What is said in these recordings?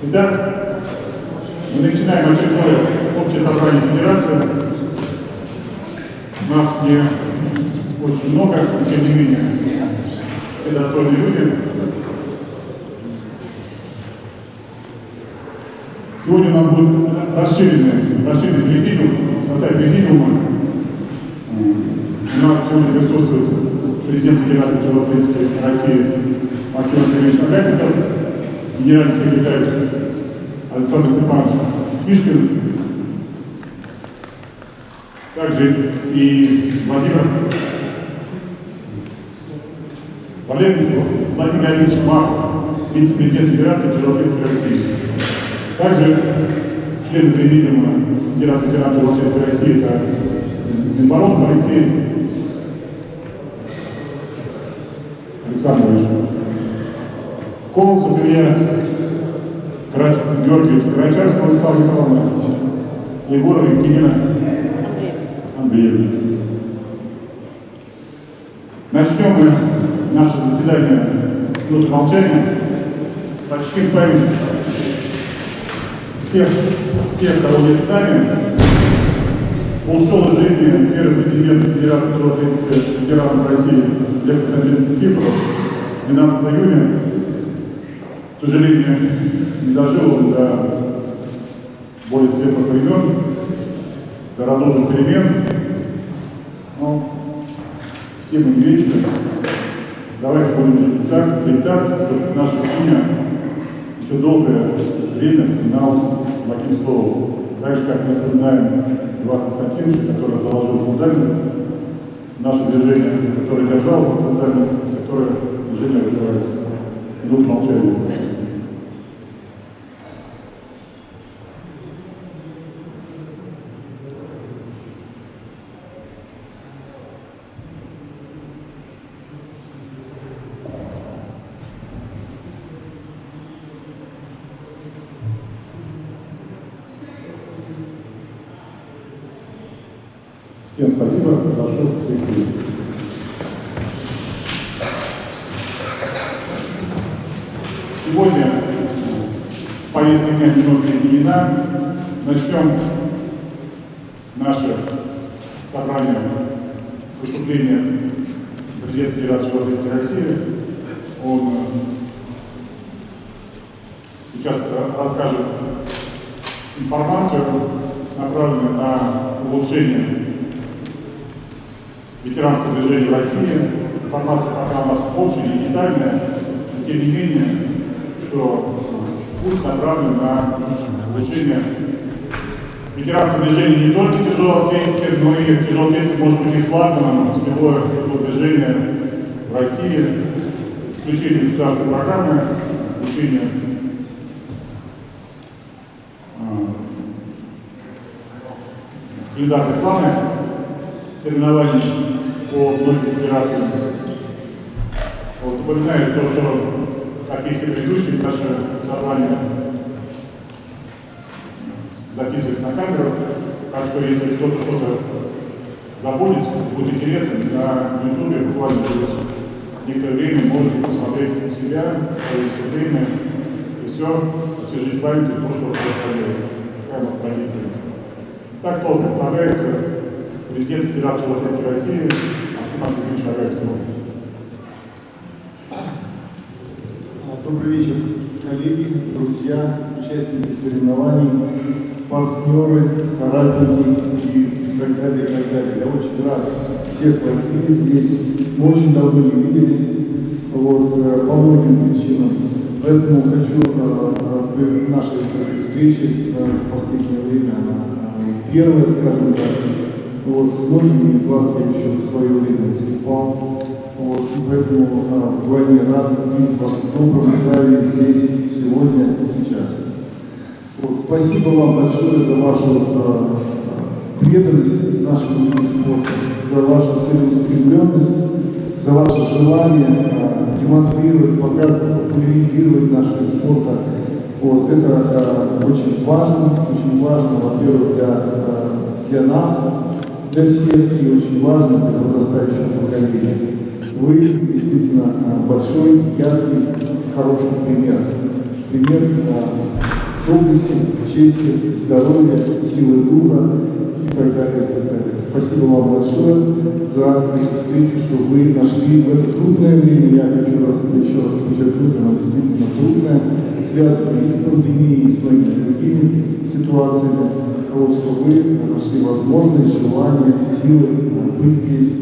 Итак, мы начинаем очередное общее собрание Федерации. Нас не очень много, но тем не менее, все достойные люди. Сегодня у нас будет расширенный, расширенный президиум, в составе президиума. У нас сегодня присутствует президент Федерации тяжелоатлетики России Максим Андреевич Акатиков, генеральный секретарь Александр Степанович Кишкин, также и Владимир Валерий Владимир Леонидович Махов, вице-президент Федерации тяжелоатлетики России. Также члены президиума Федерации ветеранов тяжелоатлетики России это Безборонов Алексей Александрович, Колосов Илья Крач... Георгиевич, Карачарского Владислав Николаевна, Егорова Евгения Андреевна. Начнем мы наше заседание с минуты молчания. Почтим память всех тех, кого нет с нами. Ушел из жизни первый президент Федерации ветеранов России Лев Константинович Никифоров 12 июня. К сожалению, не дожил до более светлых времен, до радужных перемен. Но все мы не вечны. Давайте будем жить так, жить так, чтобы наше имя еще долгое время вспоминалось благим словом. Так же, как мы вспоминаем Льва Константиновича, который заложил фундамент наше движение, которое держал фундамент, которое движение развивается. Минут молчания. Всем спасибо, прошу всех сидеть. Сегодня повестка дня немножко изменена. Начнем наше собрание с выступления президента Федерации Журналистики России. Он э, сейчас расскажет информацию, направленную на улучшение ветеранского движения в России. Информация пока у нас общая и детальная, но тем не менее, что путь направлен на улучшение ветеранского движения не только тяжелой атлетики, но и тяжелой атлетики может быть и флагманом всего этого движения в России, включение государственной программы, включение календарные планы соревнований по многим федерациям. Вот, напоминаю то, что, как и все предыдущие наши собрания, записывается на камеру, так что если кто-то что-то забудет, будет интересно, на ютубе буквально через некоторое время можете посмотреть себя, свои выступления, и все, освежить память то, что происходило. Такая у нас традиция. Так слово представляется президент Федерации Латинской России Максим Андреевич Агатьков. Добрый вечер, коллеги, друзья, участники соревнований, партнеры, соратники и так далее, и так далее. Я очень рад всех вас видеть здесь. Мы очень давно не виделись, вот, э, по многим причинам. Поэтому хочу э, э, нашей э, за последнее время, первая, скажем так, вот, с многими из вас я еще в свое время выступал. Вот, поэтому а, вдвойне рад видеть вас в добром здравии здесь, сегодня и сейчас. Вот, спасибо вам большое за вашу а, преданность нашему виду спорта, за вашу целеустремленность, за ваше желание а, демонстрировать, показывать, популяризировать наш вид спорта. Вот, это а, очень важно, очень важно, во-первых, для а, для нас, для всех и очень важно для подрастающего поколения. Вы действительно э, большой, яркий, хороший пример. Пример э, доблести, чести, здоровья, силы духа так далее, и так далее. Спасибо вам большое за эту встречу, что вы нашли в это трудное время, я хочу раз, еще раз подчеркнуть, оно действительно трудное, связанное и с пандемией, и с многими другими ситуациями, вот, что вы нашли возможность, желание, силы быть здесь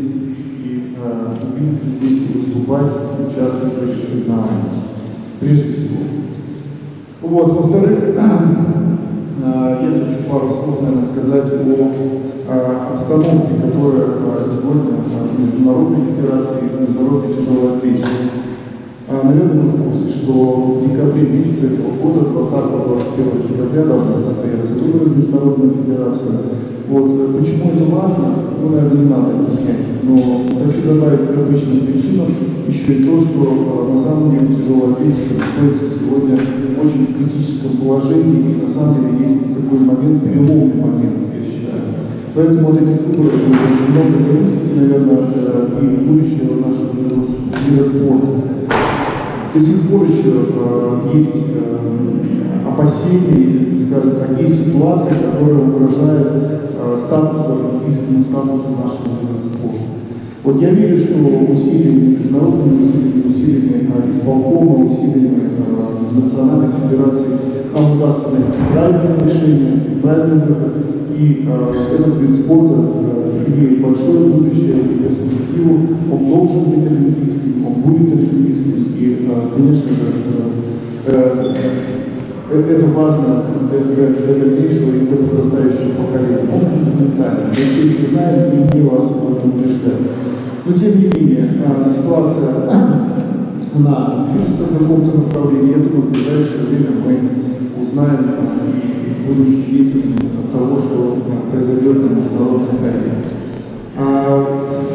и э, убедиться здесь и выступать, участвовать в этих соревнованиях. Прежде всего. Вот, во-вторых, я хочу пару слов, наверное, сказать о обстановке, которая сегодня в Международной Федерации, в Международной тяжелой атлетике. Наверное, вы в курсе, что в декабре месяце этого года, 20-21 декабря, должны состояться выборы в Международную Федерацию. Вот, э, почему это важно, ну, наверное, не надо объяснять, но хочу добавить к обычным причинам еще и то, что на самом деле тяжелая атлетика находится сегодня очень в критическом положении, и на самом деле есть такой момент, переломный момент, я считаю. Поэтому от этих выборов будет очень много зависеть, наверное, э, и будущего нашего вида спорта. До сих пор еще э, есть э, опасения, скажем так, есть ситуации, которые угрожают э, статусу, олимпийскому статусу нашего вида спорта. Вот я верю, что усилиями, международными усилиями, усилиями э, исполкома, усилиями э, национальной федерации нам удастся найти правильное решение, правильный выход. И э, этот вид спорта э, имеет большое будущее и перспективу. Он должен быть олимпийским, он будет олимпийским. И, э, конечно же, э, это важно для, для, дальнейшего и для подрастающего поколения. Он фундаментальный. Мы все это знаем и не вас в этом убеждаем. Но тем не менее, ситуация она движется в каком-то направлении. Я думаю, в ближайшее время мы узнаем и будем свидетелями того, что произойдет на международной арене.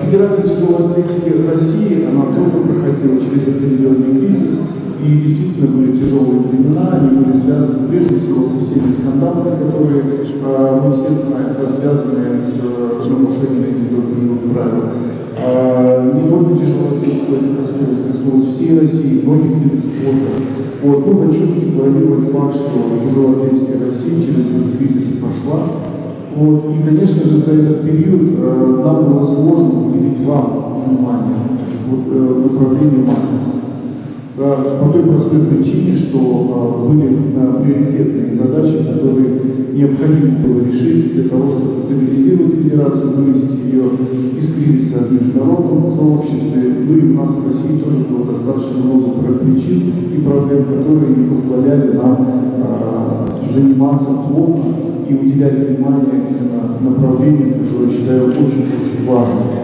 Федерация тяжелой атлетики России, она тоже проходила через определенный кризис, и действительно были тяжелые времена, они были связаны прежде всего со всеми скандалами, которые э, мы все знаем, да, связанные с э, нарушением антидопинговых правил. Э, не только тяжелой атлетику это коснулось, коснулось всей России, многих видов спорта. Вот, ну, хочу декларировать факт, что тяжелая атлетика России через этот кризис прошла. Вот, и, конечно же, за этот период э, нам было сложно уделить вам внимание вот, э, направлению мастерства по той простой причине, что а, были приоритетные задачи, которые необходимо было решить для того, чтобы стабилизировать федерацию, вывести ее из кризиса в международном сообществе. Ну и у нас в России тоже было достаточно много причин и проблем, которые не позволяли нам а, заниматься плотно и уделять внимание направлению, которое считаю очень-очень важным.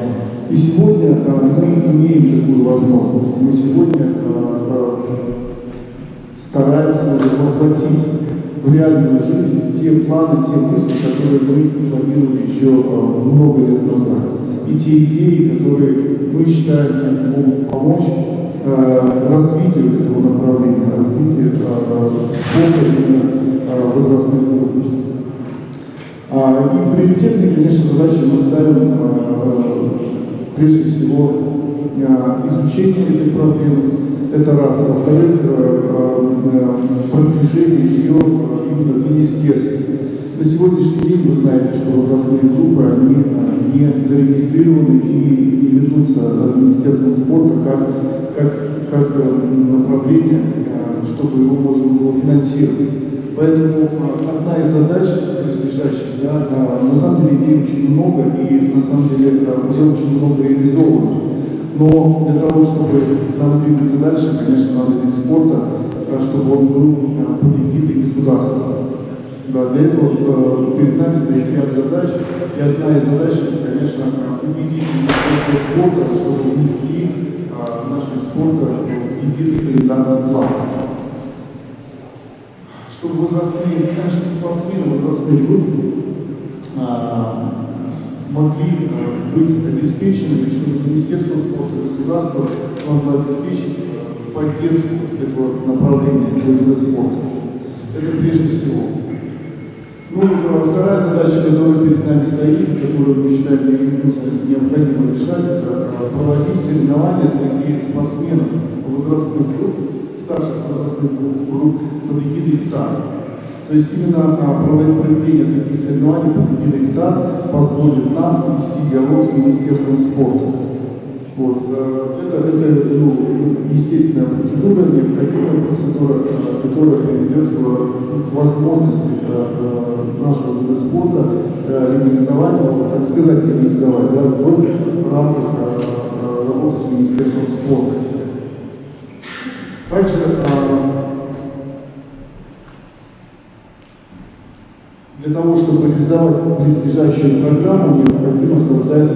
И сегодня э, мы имеем такую возможность. Мы сегодня э, э, стараемся воплотить в реальную жизнь те планы, те мысли, которые мы планировали еще много лет назад. И те идеи, которые мы считаем могут помочь развитию этого направления, развитию спорта именно возрастных групп. А, и приоритетные, конечно, задачи мы ставим прежде всего э, изучение этой проблемы, это раз. Во-вторых, э, э, продвижение ее именно в министерстве. На сегодняшний день вы знаете, что возрастные группы, они не зарегистрированы и не ведутся Министерством спорта как, как, как направление, чтобы его можно было финансировать. Поэтому одна из задач близлежащих, да, на самом деле идей очень много и на самом деле уже очень много реализовано. Но для того, чтобы нам двигаться дальше, конечно, надо вид спорта, чтобы он был под эгидой государства. Да, для этого перед нами стоит ряд задач, и одна из задач, это, конечно, убедить Министерство спорта, чтобы внести наш вид спорта в единый календарный план чтобы возрастные, наши спортсмены, возрастные группы а, могли а, быть обеспечены, чтобы Министерство спорта и государство смогло обеспечить а, поддержку этого направления, этого вида спорта. Это прежде всего. Ну, а вторая задача, которая перед нами стоит, которую мы считаем нужно, необходимо решать, это проводить соревнования среди спортсменов возрастных групп, старших возрастных групп под эгидой ИФТАР. То есть именно а, проведение таких соревнований под эгидой ИФТАР позволит нам вести диалог с Министерством спорта. Вот. Э, это, это ну, естественная процедура, необходимая процедура, э, которая приведет к, возможности э, нашего вида спорта легализовать так сказать, легализовать да, в рамках работы с Министерством спорта. Также для того, чтобы реализовать близлежащую программу, необходимо создать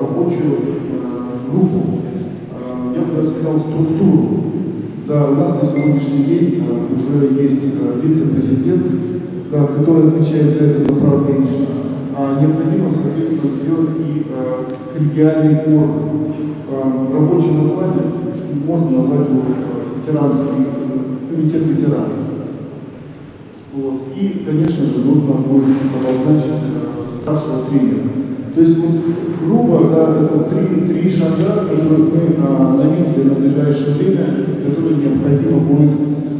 рабочую группу, э, я бы даже сказал, структуру. Да, у нас на сегодняшний день э, уже есть э, вице-президент, да, который отвечает за это направление. А необходимо, соответственно, сделать и коллегиальный орган. Рабочее название можно назвать его ветеранский комитет ветеранов. Вот. И, конечно же, нужно будет обозначить старшего тренера. То есть вот грубо, да, это три, три шага, которых мы а, наметили на ближайшее время, которые необходимо будет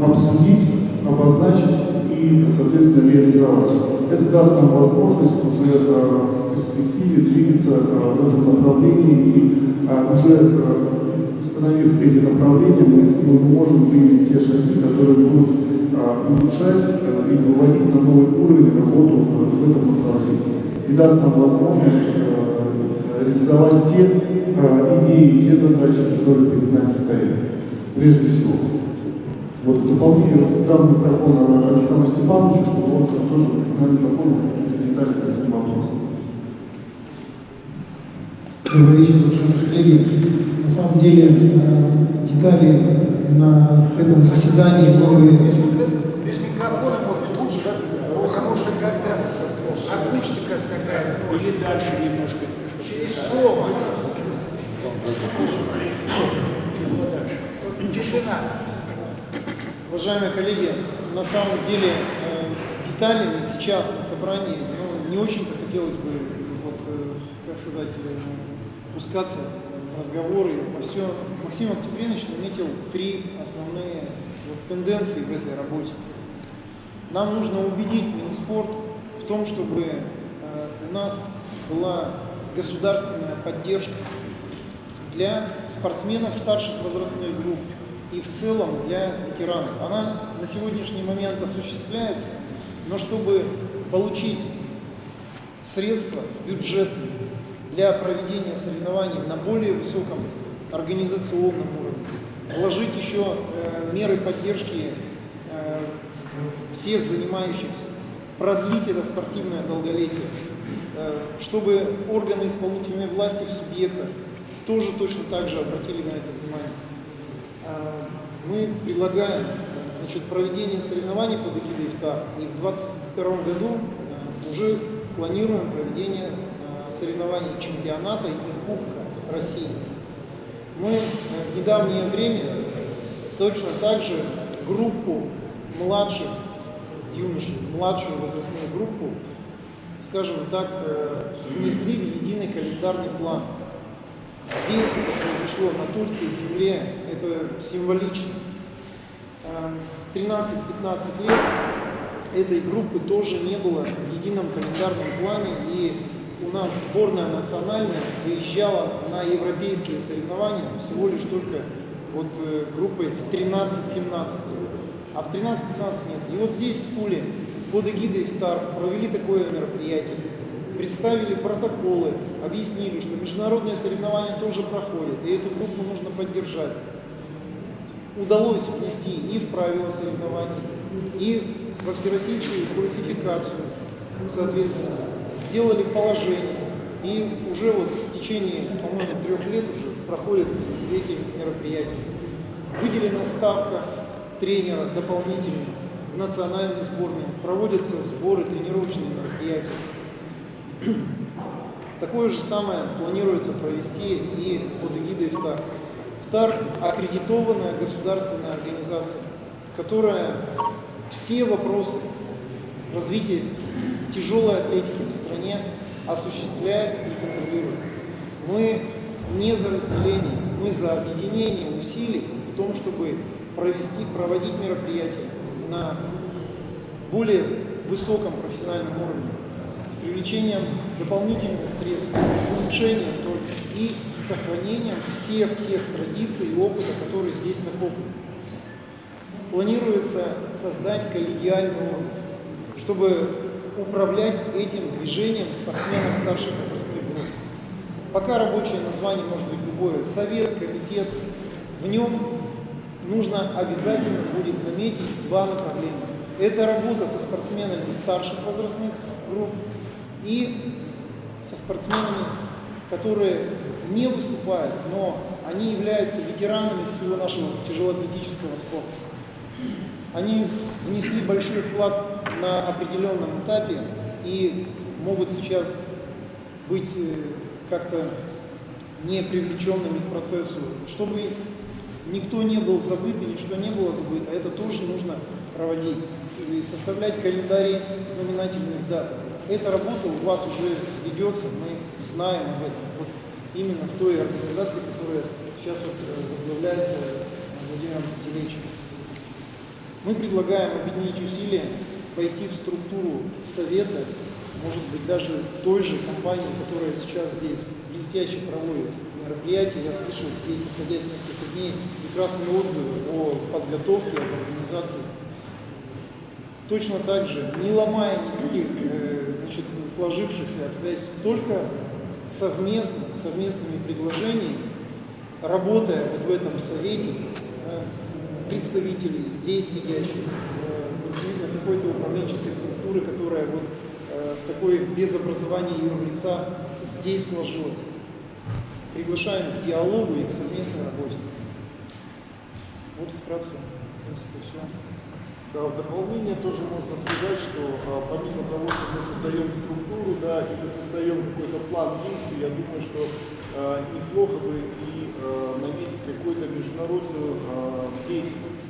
обсудить, обозначить и, соответственно, реализовать. Это даст нам возможность уже а, в перспективе двигаться а, в этом направлении и а, уже установив эти направления, мы, мы можем выявить те шаги, которые будут а, улучшать а, и выводить на новый уровень работу а, в этом направлении и даст нам возможность э, реализовать те э, идеи, те задачи, которые перед нами стоят. Прежде всего. Вот в дополнение дам микрофон Александру Степановичу, чтобы он тоже нам дополнил какие-то детали по этим вопросам. Добрый вечер, уважаемые коллеги. На самом деле э, детали на этом заседании мы без микрофона может лучше, потому что как-то акустика такая. Или дальше немножко. Через слово. Тишина. Уважаемые коллеги, на самом деле э, деталями сейчас на собрании ну, не очень-то хотелось бы, вот, э, как сказать, э, пускаться разговоры во все. Максим Октябринович наметил три основные вот, тенденции в этой работе. Нам нужно убедить Минспорт в том, чтобы э, у нас была государственная поддержка для спортсменов старших возрастных групп и в целом для ветеранов. Она на сегодняшний момент осуществляется, но чтобы получить средства бюджетные для проведения соревнований на более высоком организационном уровне, вложить еще э, меры поддержки э, всех занимающихся. Продлить это спортивное долголетие, э, чтобы органы исполнительной власти в субъектах тоже точно так же обратили на это внимание. Э, мы предлагаем значит, проведение соревнований под эгидой ИФТА, и в 2022 году э, уже планируем проведение соревнований чемпионата и Кубка России. Мы в недавнее время точно так же группу младших юношей, младшую возрастную группу, скажем так, э, внесли в единый календарный план. Здесь это произошло на Тульской земле, это символично. 13-15 эм, лет этой группы тоже не было в едином календарном плане, и у нас сборная национальная выезжала на европейские соревнования всего лишь только вот э, группой в 13-17 лет а в 13-15 нет. И вот здесь, в Пуле, под эгидой ФТАР провели такое мероприятие, представили протоколы, объяснили, что международные соревнования тоже проходят, и эту группу нужно поддержать. Удалось внести и в правила соревнований, и во всероссийскую классификацию, соответственно, сделали положение, и уже вот в течение, по-моему, трех лет уже проходят эти мероприятия. Выделена ставка тренера дополнительно в национальной сборной, проводятся сборы, тренировочные мероприятия. Такое же самое планируется провести и под эгидой ФТАР. ФТАР – аккредитованная государственная организация, которая все вопросы развитие тяжелой атлетики в стране осуществляет и контролирует. Мы не за разделение, мы за объединение усилий в том, чтобы провести, проводить мероприятия на более высоком профессиональном уровне, с привлечением дополнительных средств, улучшением только и с сохранением всех тех традиций и опыта, которые здесь накоплены. Планируется создать коллегиальный уровень, чтобы управлять этим движением спортсменов старших возрастных групп. Пока рабочее название может быть любое, совет, комитет, в нем нужно обязательно будет наметить два направления. Это работа со спортсменами старших возрастных групп и со спортсменами, которые не выступают, но они являются ветеранами всего нашего тяжелоатлетического спорта. Они внесли большой вклад на определенном этапе и могут сейчас быть э, как-то не привлеченными к процессу, чтобы никто не был забыт и ничто не было забыто, это тоже нужно проводить и составлять календарь знаменательных дат. Эта работа у вас уже ведется, мы знаем об этом. Вот именно в той организации, которая сейчас вот э, возглавляется Владимиром Пятилечем. Мы предлагаем объединить усилия, пойти в структуру совета, может быть, даже той же компании, которая сейчас здесь блестяще проводит мероприятие. Я слышал здесь, находясь несколько дней, прекрасные отзывы о подготовке, об организации. Точно так же, не ломая никаких э, значит, сложившихся обстоятельств, только совместно, совместными предложениями, работая вот в этом совете, представителей здесь сидящих, э, какой-то управленческой структуры, которая вот э, в такой без образования юрлица здесь сложилась. Приглашаем к диалогу и к совместной работе. Вот вкратце, в принципе, все. Да, в дополнение тоже можно сказать, что а, помимо того, что мы создаем структуру, да, и мы создаем какой-то план действий, я думаю, что а, неплохо бы и а, наметить какую-то международную а, деятельность.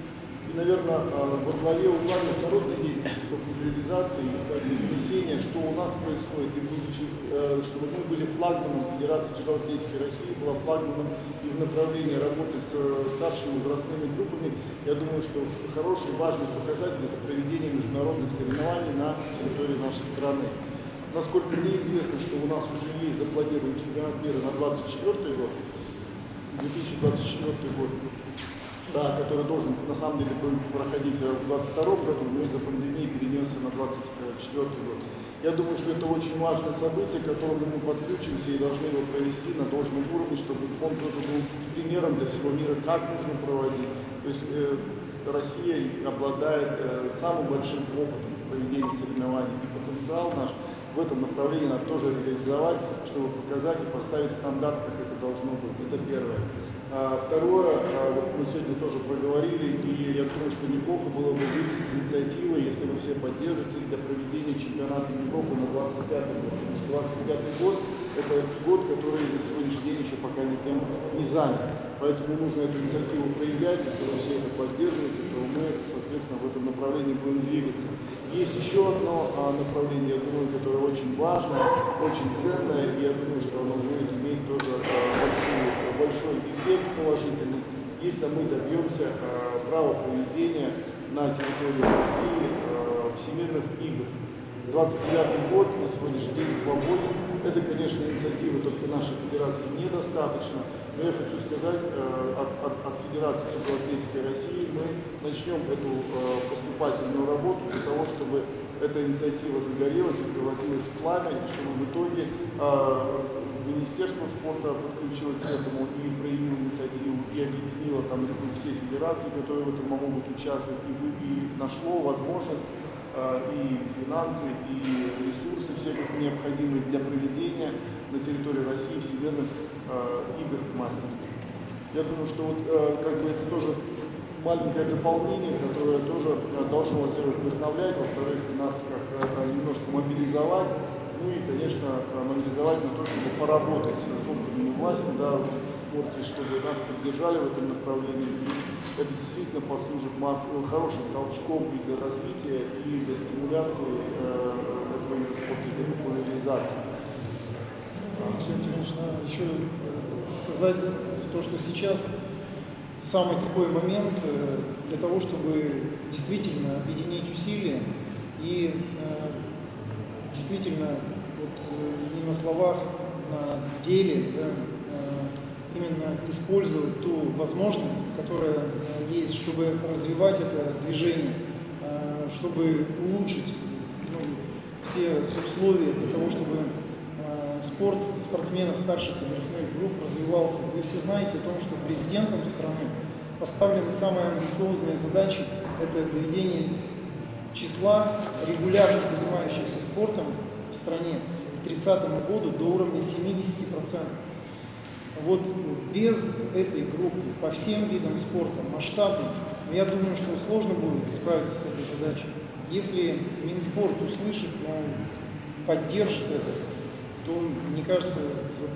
И, наверное, а, во главе угла международной деятельности по популяризации и донесения, что у нас происходит, и будучи, э, чтобы мы были флагманом Федерации тяжелоатлетики России, была флагманом и в направлении работы с э, старшими возрастными группами, я думаю, что хороший, важный показатель – это проведение международных соревнований на территории нашей страны. Насколько мне известно, что у нас уже есть запланирован чемпионат мира на 2024 год, 2024 год, да, который должен на самом деле был проходить в 2022 году, но из-за пандемии перенесся на 2024 год. Я думаю, что это очень важное событие, к которому мы подключимся и должны его провести на должном уровне, чтобы он тоже был примером для всего мира, как нужно проводить. То есть э, Россия обладает э, самым большим опытом в проведении соревнований, и потенциал наш в этом направлении надо тоже реализовать, чтобы показать и поставить стандарт, как должно быть. Это первое. А, второе, а, вот мы сегодня тоже проговорили, и я думаю, что неплохо было бы выйти с инициативой, если вы все поддержите, для проведения чемпионата Европы на 25 год. Потому что 25 год – это год, который на сегодняшний день еще пока никем не занят. Поэтому нужно эту инициативу проявлять, если вы все это поддерживаете, то мы, соответственно, в этом направлении будем двигаться. Есть еще одно а, направление, я думаю, которое очень важное, очень ценное, и я думаю, что оно будет иметь тоже большую, большой эффект положительный, если мы добьемся а, права проведения на территории России а, всемирных игр. 29 год на сегодняшний день свободен. Это, конечно, инициатива только нашей федерации недостаточно, но я хочу сказать, э, от, от, от Федерации тяжелоатлетики России мы начнем эту э, поступательную работу для того, чтобы эта инициатива загорелась и превратилась в пламя, и чтобы в итоге э, Министерство спорта подключилось к этому и проявило инициативу, и объединило там все федерации, которые в этом могут участвовать, и, и нашло возможность и финансы, и ресурсы все как необходимые для проведения на территории России всемирных игр мастерства. Я думаю, что вот э, как бы это тоже маленькое дополнение, которое тоже э, должно, во-первых, вдохновлять, во-вторых, нас как э, немножко мобилизовать, ну и, конечно, мобилизовать на то, чтобы поработать с органами власти, да, спорте, чтобы нас поддержали в этом направлении. И это действительно послужит масс- хорошим толчком и для развития, и для стимуляции э, этого спорта, для популяризации. Валентинович, надо еще э, сказать то, что сейчас самый такой момент э, для того, чтобы действительно объединить усилия и э, действительно вот, не на словах, на деле да, именно использовать ту возможность, которая есть, чтобы развивать это движение, чтобы улучшить ну, все условия для того, чтобы спорт спортсменов старших возрастных групп развивался. Вы все знаете о том, что президентом страны поставлены самые амбициозные задачи – это доведение числа регулярно занимающихся спортом в стране к 30 году до уровня 70%. Вот без этой группы по всем видам спорта масштабно, я думаю, что сложно будет справиться с этой задачей. Если Минспорт услышит, но поддержит это, то, мне кажется, вот,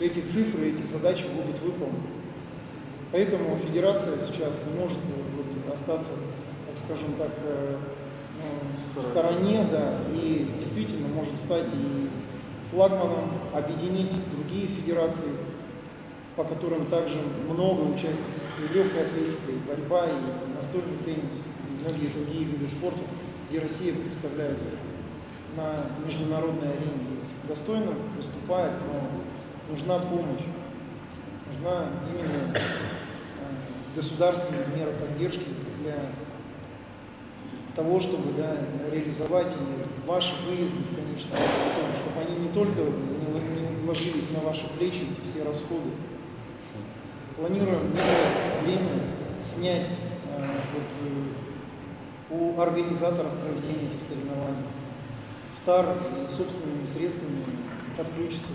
э, эти цифры, эти задачи будут выполнены. Поэтому федерация сейчас не может э, вот, остаться, так скажем так, э, ну, в стороне, да, и действительно может стать и флагманом, объединить другие федерации, по которым также много участников, и легкая атлетика, и борьба, и настольный теннис, и многие другие виды спорта, где Россия представляется на международной арене. Достойно выступает, но нужна помощь, нужна именно э, государственная мера поддержки для того, чтобы да, реализовать и ваши выезды, конечно, тоже, чтобы они не только не, ложились на ваши плечи, эти все расходы. Планируем время снять э, вот, э, у организаторов проведения этих соревнований. ВТАР и собственными средствами подключится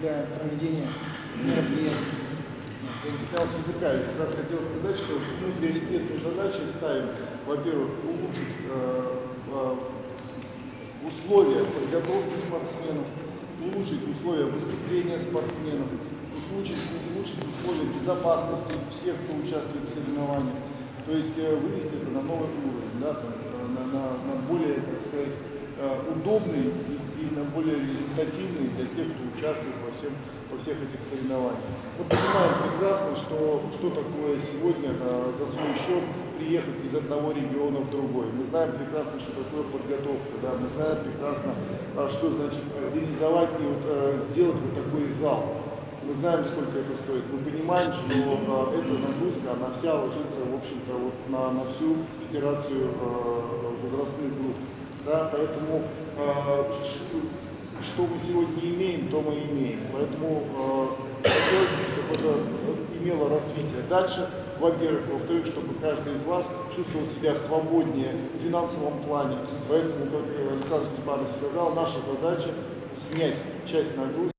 для проведения мероприятий. Я снял с языка. Я как раз хотел сказать, что мы приоритетную задачу ставим, во-первых, улучшить э, э, условия подготовки спортсменов, улучшить условия выступления спортсменов, улучшить, улучшить условия безопасности всех, кто участвует в соревнованиях. То есть э, вывести это на новый уровень, да, э, на, на, на более, так сказать, удобный и, и на более результативный для тех, кто участвует во, всем, во всех этих соревнованиях. Мы понимаем прекрасно, что, что такое сегодня э, за свой счет приехать из одного региона в другой. Мы знаем прекрасно, что такое подготовка, да, мы знаем прекрасно, а, что значит организовать и вот, э, сделать вот такой зал. Мы знаем, сколько это стоит. Мы понимаем, что э, эта нагрузка, она вся ложится, в общем-то, вот на, на всю федерацию э, возрастных групп. Да, поэтому э, ш- что мы сегодня имеем, то мы имеем. Поэтому э, хотелось бы, чтобы это имело развитие дальше. Во-первых, во-вторых, чтобы каждый из вас чувствовал себя свободнее в финансовом плане. Поэтому, как Александр Степанович сказал, наша задача снять часть нагрузки,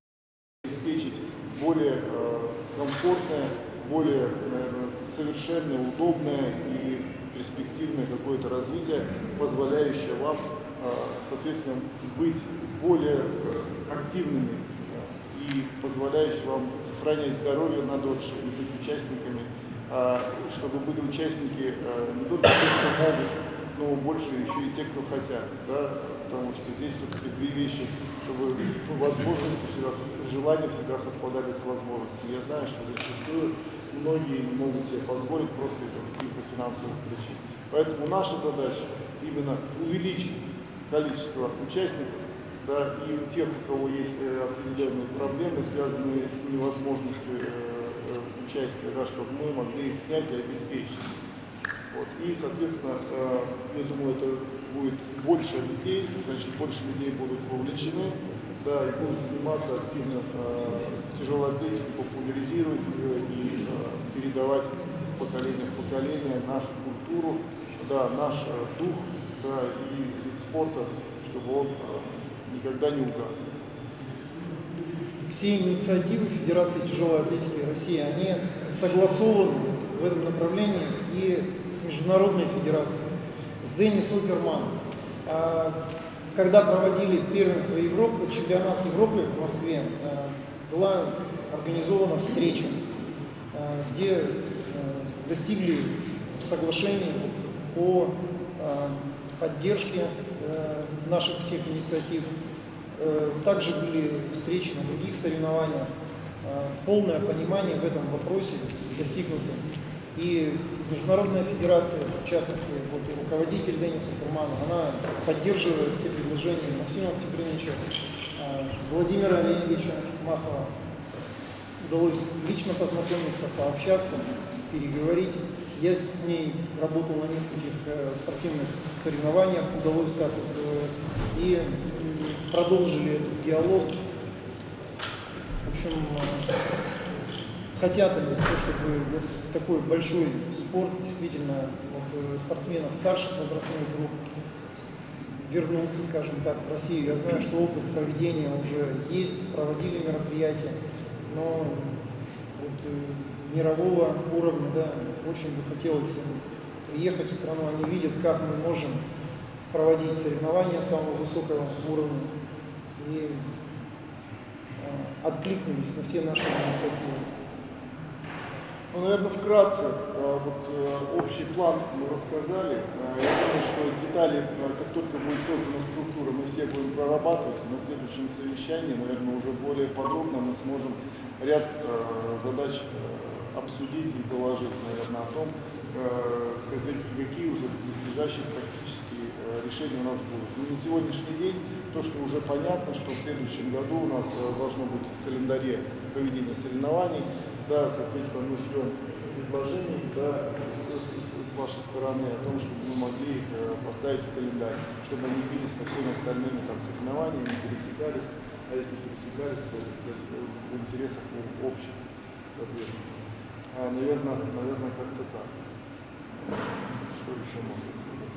обеспечить более э, комфортное, более наверное, совершенное, удобное и перспективное какое-то развитие, позволяющее вам, э, соответственно, быть более э, активными и позволяющее вам сохранять здоровье на дольше и быть участниками, э, чтобы были участники э, не только те, кто могут, но больше еще и те, кто хотят, да, потому что здесь все-таки две вещи, чтобы возможности всегда, желания всегда совпадали с возможностями. Я знаю, что зачастую многие не могут себе позволить просто из каких-то финансовых причин. Поэтому наша задача именно увеличить количество участников, да, и у тех, у кого есть э, определенные проблемы, связанные с невозможностью э, э, участия, да, чтобы мы могли их снять и обеспечить. Вот. И, соответственно, я думаю, это будет больше людей, значит, больше людей будут вовлечены, да, и будут заниматься активно э, тяжелой атлетикой, популяризировать ее и э, передавать из поколения в поколение нашу культуру, да, наш э, дух, да, и вид спорта, чтобы он э, никогда не угас. все инициативы Федерации тяжелой атлетики России, они согласованы в этом направлении и с Международной Федерацией, с Деннис Оперман. Когда проводили первенство Европы, чемпионат Европы в Москве, а, была организована встреча, э, где э, достигли соглашения по э, поддержке э, наших всех инициатив. Э, Также были встречи на других соревнованиях. Э, Полное понимание в этом вопросе достигнуто. И Международная федерация, в частности, вот и руководитель Дениса Фурманов, она поддерживает все предложения Максима Тигриновича, э, Владимира Леонидовича Махова. Удалось лично познакомиться, пообщаться, переговорить. Я с ней работал на нескольких э, спортивных соревнованиях, удалось так вот, э, и продолжили этот диалог. В общем, э, хотят они, то, чтобы такой большой спорт, действительно, вот, э, спортсменов старших возрастных групп вернулся, скажем так, в Россию. Я знаю, что опыт проведения уже есть, проводили мероприятия, но вот, э, мирового уровня, да, очень бы хотелось им приехать в страну, они видят, как мы можем проводить соревнования самого высокого уровня и э, откликнулись на все наши инициативы. Ну, наверное, вкратце, э, вот э, общий план мы рассказали. Э, Я думаю, что детали, как только будет создана структура, мы все будем прорабатывать. На следующем совещании, наверное, уже более подробно мы сможем ряд задач обсудить и доложить, наверное, о том, какие уже близлежащие практические решения у нас будут. Но на сегодняшний день то, что уже понятно, что в следующем году у нас должно быть в календаре проведение соревнований, да, соответственно, мы ждем предложений да, с, вашей стороны о том, чтобы мы могли их э, поставить в календарь, чтобы они бились со всеми остальными там, соревнованиями, пересекались, а если пересекались, то в, интересах общих, соответственно. А, наверное, наверное, как-то так. Что еще можно сказать?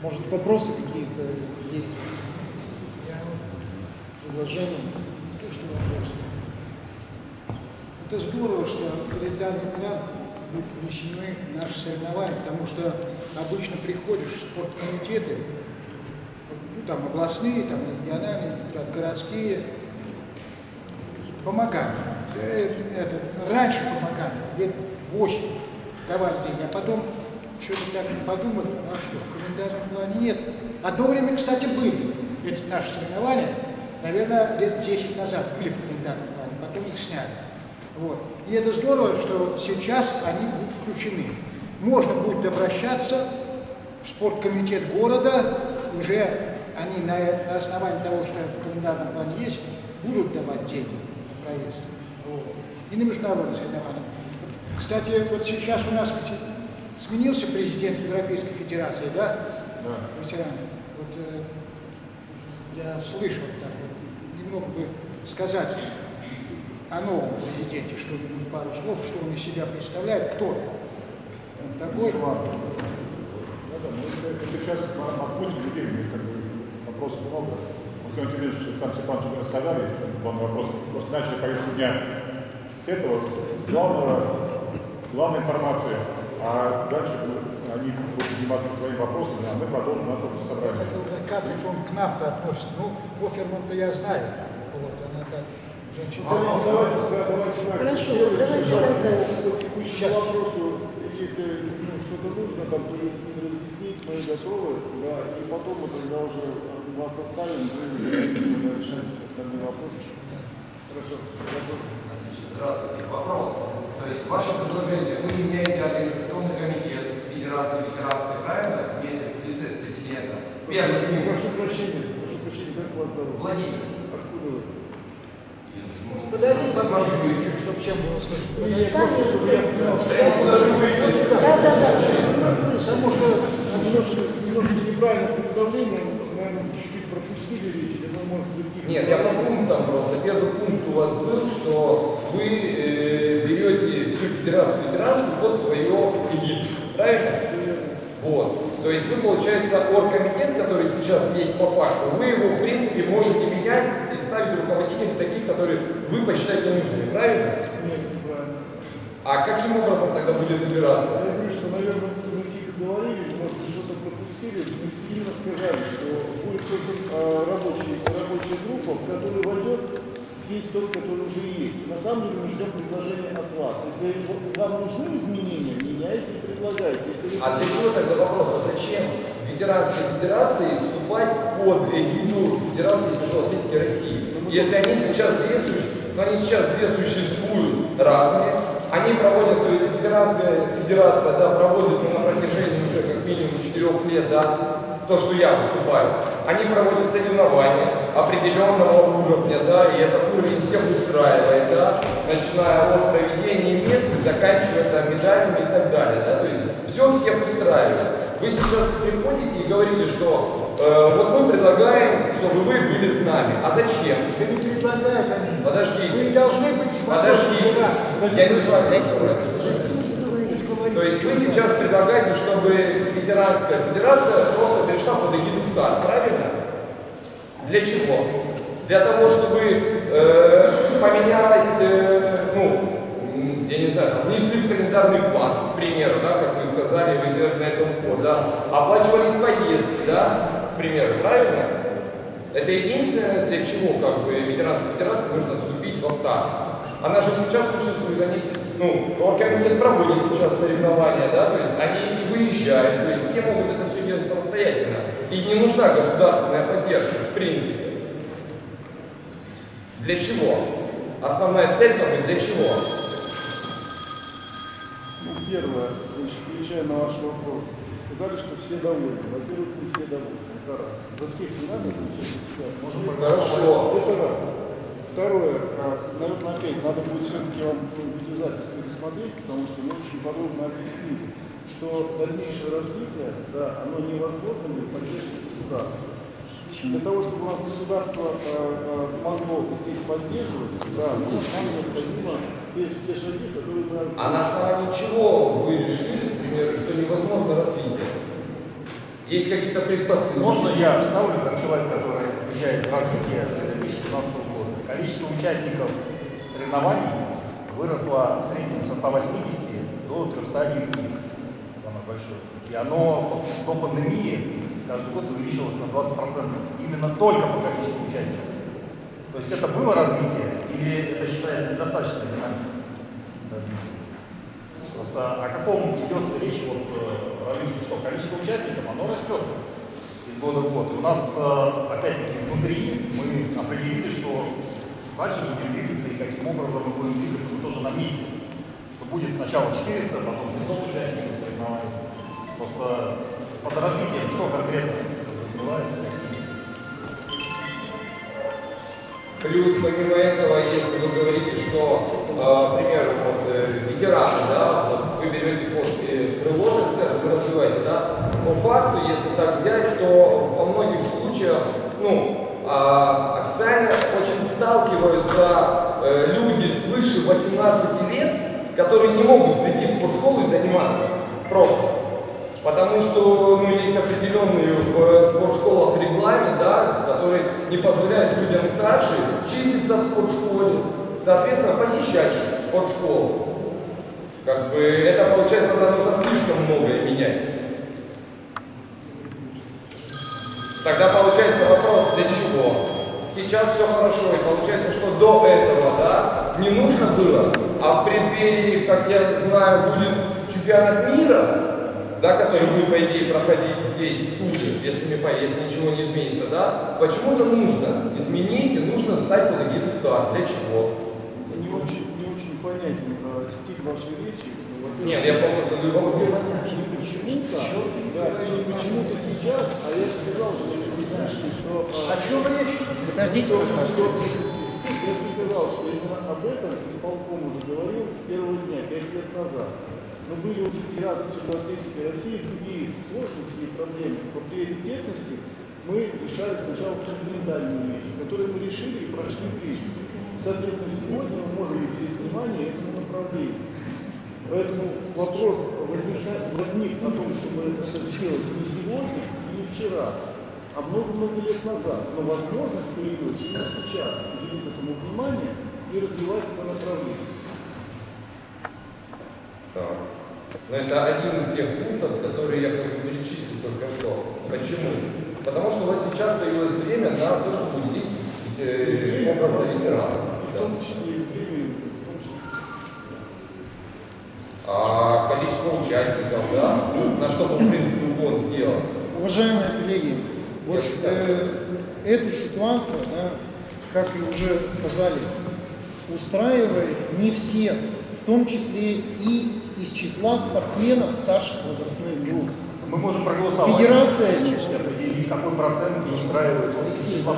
Может, вопросы какие-то есть? Предложения? То, что вопрос. Это здорово, что календарный план будет внесены наши соревнования, потому что обычно приходишь в спорткомитеты, ну, там областные, там региональные, там, городские, помогали. Э, Это, раньше помогали, лет 8 давали деньги, а потом что-то так подумали, а что, в календарном плане нет. Одно время, кстати, были эти наши соревнования, наверное, лет 10 назад были в календарном плане, потом их сняли. Вот. И это здорово, что сейчас они будут включены. Можно будет обращаться в спорткомитет города, уже они на, на основании того, что в календарном плане есть, будут давать деньги на проезд. Вот. И на международные соревнования. Кстати, вот сейчас у нас ведь сменился президент Европейской Федерации, да? Да. Ветеран. Вот э, я слышал так вот, немного бы сказать о новом президенте, что-нибудь пару слов, что он из себя представляет, кто он. Он такой. Да, да, ну, это, сейчас отпустим людей, как бы вопросов много. Максим Тимирович, там Степанович уже рассказали, что главный вопрос. Просто начали повестку дня с этого главного, главной информации. А дальше они будут заниматься своими вопросами, а мы продолжим наше собрание. как он к нам-то относится. Ну, Оферман-то я знаю. Вот, она так, Хорошо, давайте Сейчас тогда. по текущему вопросу, если ну, что-то нужно, там пояснить, разъяснить, мы готовы, да, и потом мы тогда уже вас оставим, вы решать остальные вопросы. Хорошо. Здравствуйте. Вопрос. То есть ваше предложение, вы меняете организационный комитет Федерации ветеранской, правильно? В лице президента. Первый. Прошу прощения, прошу прощения, как вас зовут? Владимир. Подойди, пожалуйста, Москвы. чуть, чтобы всем было слышно. Да. Да, да. Потому что немножко, немножко неправильное представление, наверное, чуть-чуть пропустили речь, вы, может быть, Нет, я по пунктам просто. Первый пункт у вас был, что вы э, берете всю федерацию ветеранскую под свое эгиду. Правильно? Вот. То есть вы, получается, оргкомитет, который сейчас есть по факту, вы его, в принципе, можете менять ставить руководителей таких, которые вы посчитаете нужными. Правильно? Нет, неправильно. А каким образом тогда будет выбираться? Я говорю, что, наверное, мы тихо говорили, может что-то пропустили. Мы сильно сказали, что будет создан э, рабочий, рабочая группа, в которую войдет есть тот, который уже есть. На самом деле мы ждем предложения от вас. Если вам нужны изменения, меняйте и предлагайте. Если А для чего тогда вопрос, а зачем ветеранской федерации вступать под эгиду Федерации тяжелой атлетики России? Если они сейчас две, суще- ну, они сейчас две существуют разные, они проводят, то есть ветеранская федерация, да, проводит ну, на протяжении уже как минимум четырех лет, да, то, что я выступаю, они проводят соревнования определенного уровня, да, и этот уровень всех устраивает, да, начиная от проведения мест заканчивая там медалями и так далее, да, то есть все всех устраивает. Вы сейчас приходите и говорите, что э, вот мы предлагаем, чтобы вы были с нами. А зачем? Да не предлагают они. Подождите. Вы должны быть Подождите. федерацией. Я не с вами. То есть вы сейчас предлагаете, чтобы ветеранская федерация просто перешла под эгиду ФТАР, правильно? Для чего? Для того, чтобы э, поменялось, э, ну, я не знаю, там, внесли в календарный план, к примеру, да, как вы сказали, вы сделали на этом упор, да, оплачивались поездки, да, к примеру, правильно? Это единственное, для чего как бы ветеранской федерации нужно вступить во ФТАР. Она же сейчас существует, они, ну, оргкомитет проводит сейчас соревнования, да, то есть они выезжают, то есть все могут это все делать самостоятельно. И не нужна государственная поддержка, в принципе. Для чего? Основная цель как бы для чего? Первое, значит, отвечая на ваш вопрос, сказали, что все довольны. Во-первых, не все довольны. Это раз. За всех не надо отвечать за себя. Можно Хорошо. Это раз. Второе, а, наверное, опять надо будет все-таки вам видеозапись пересмотреть, потому что мы очень подробно объяснили, что дальнейшее развитие, да, оно невозможно без поддержки государства. Для того, чтобы у нас государство э, э, могло здесь поддерживать, да, ну, нам необходимо те, те шаги, которые А на основании чего вы решили, к примеру, что невозможно развитие? Есть какие-то предпосылки? Можно я вставлю, как человек, который отвечает за развитие с 2017 года? Количество участников соревнований выросло в среднем со 180 до 309, самое большое. И оно до пандемии каждый год увеличилось на 20%. Именно только по количеству участников. То есть это было развитие или это считается недостаточно динамикой? Просто о каком идет речь вот э, развитии, что количество участников, оно растет из года в год. И у нас, э, опять-таки, внутри мы определили, что дальше будем двигаться и каким образом мы будем двигаться, мы тоже наметили. Что будет сначала 400, потом 500 участников соревнований. Просто под развитием что конкретно подразумевается, Плюс, помимо этого, если вы говорите, что, э, к примеру, вот, э, ветераны, да, вот вы берете под э, крыло, вы развиваете, да, по факту, если так взять, то во многих случаях, ну, а, официально очень сталкиваются э, люди свыше 18 лет, которые не могут прийти в спортшколу и заниматься. Просто. Потому что ну, есть определенный в э, спортшколах регламент, да, который не позволяет людям старше числиться в спортшколе, соответственно, посещать спортшколу. Как бы это получается, тогда нужно слишком многое менять. Тогда получается вопрос, для чего? Сейчас все хорошо, и получается, что до этого, да, не нужно было, а в преддверии, как я знаю, будет чемпионат мира, да, который будет, по идее, проходить здесь, в Туле, если, если ничего не изменится, да, почему-то нужно изменить, и нужно встать под эгиду ФТАР. Для чего? Не очень, не очень понятен э, стиль вашей речи. Во-первых, Нет, я просто задаю вопрос. Почему-то, да, и почему-то сейчас, а я сказал, что если вы слышали, что... О чем речь? Подождите, пожалуйста. Я тебе сказал, что именно об этом исполком уже говорил с первого дня, пять лет назад. Но были у Федерации Тяжелоатлетической России другие сложности и проблемы. По приоритетности мы решали сначала фундаментальные вещи, которые мы решили и прошли ближе. Соответственно, сегодня мы можем уделить внимание этому направлению. Поэтому вопрос возникает, возник о том, чтобы это сделать не сегодня и не вчера, а много-много лет назад. Но возможность появилась именно сейчас уделить этому внимание и развивать это направление. Так. Но это один из тех пунктов, которые я как бы перечислил только что. Почему? Потому что у вас сейчас появилось время на то, чтобы уделить э, образно ветеранов. В том числе и премии, в том числе. А количество участников, да, на что мы, в принципе, угон сделал. Уважаемые коллеги, вот э, эта ситуация, да, как и уже сказали, устраивает не всех, в том числе и из числа спортсменов старших возрастных групп. Мы можем проголосовать. Федерация- Определить, какой процент устраивает. Алексей, Вам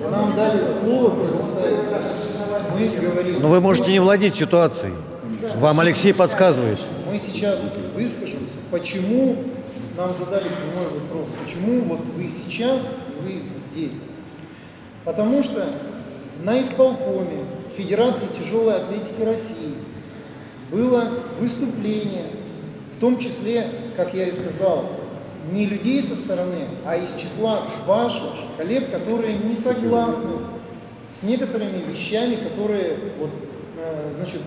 Да. Нам дали слово предоставить. Мы говорим. Но вы можете не владеть ситуацией. Вам Алексей подсказывает. Мы сейчас выскажемся, почему нам задали прямой вопрос, почему вот вы сейчас, вы здесь. Потому что на исполкоме Федерации тяжелой атлетики России было выступление, в том числе, как я и сказал, не людей со стороны, а из числа ваших коллег, которые не согласны с некоторыми вещами, которые вот, э, значит,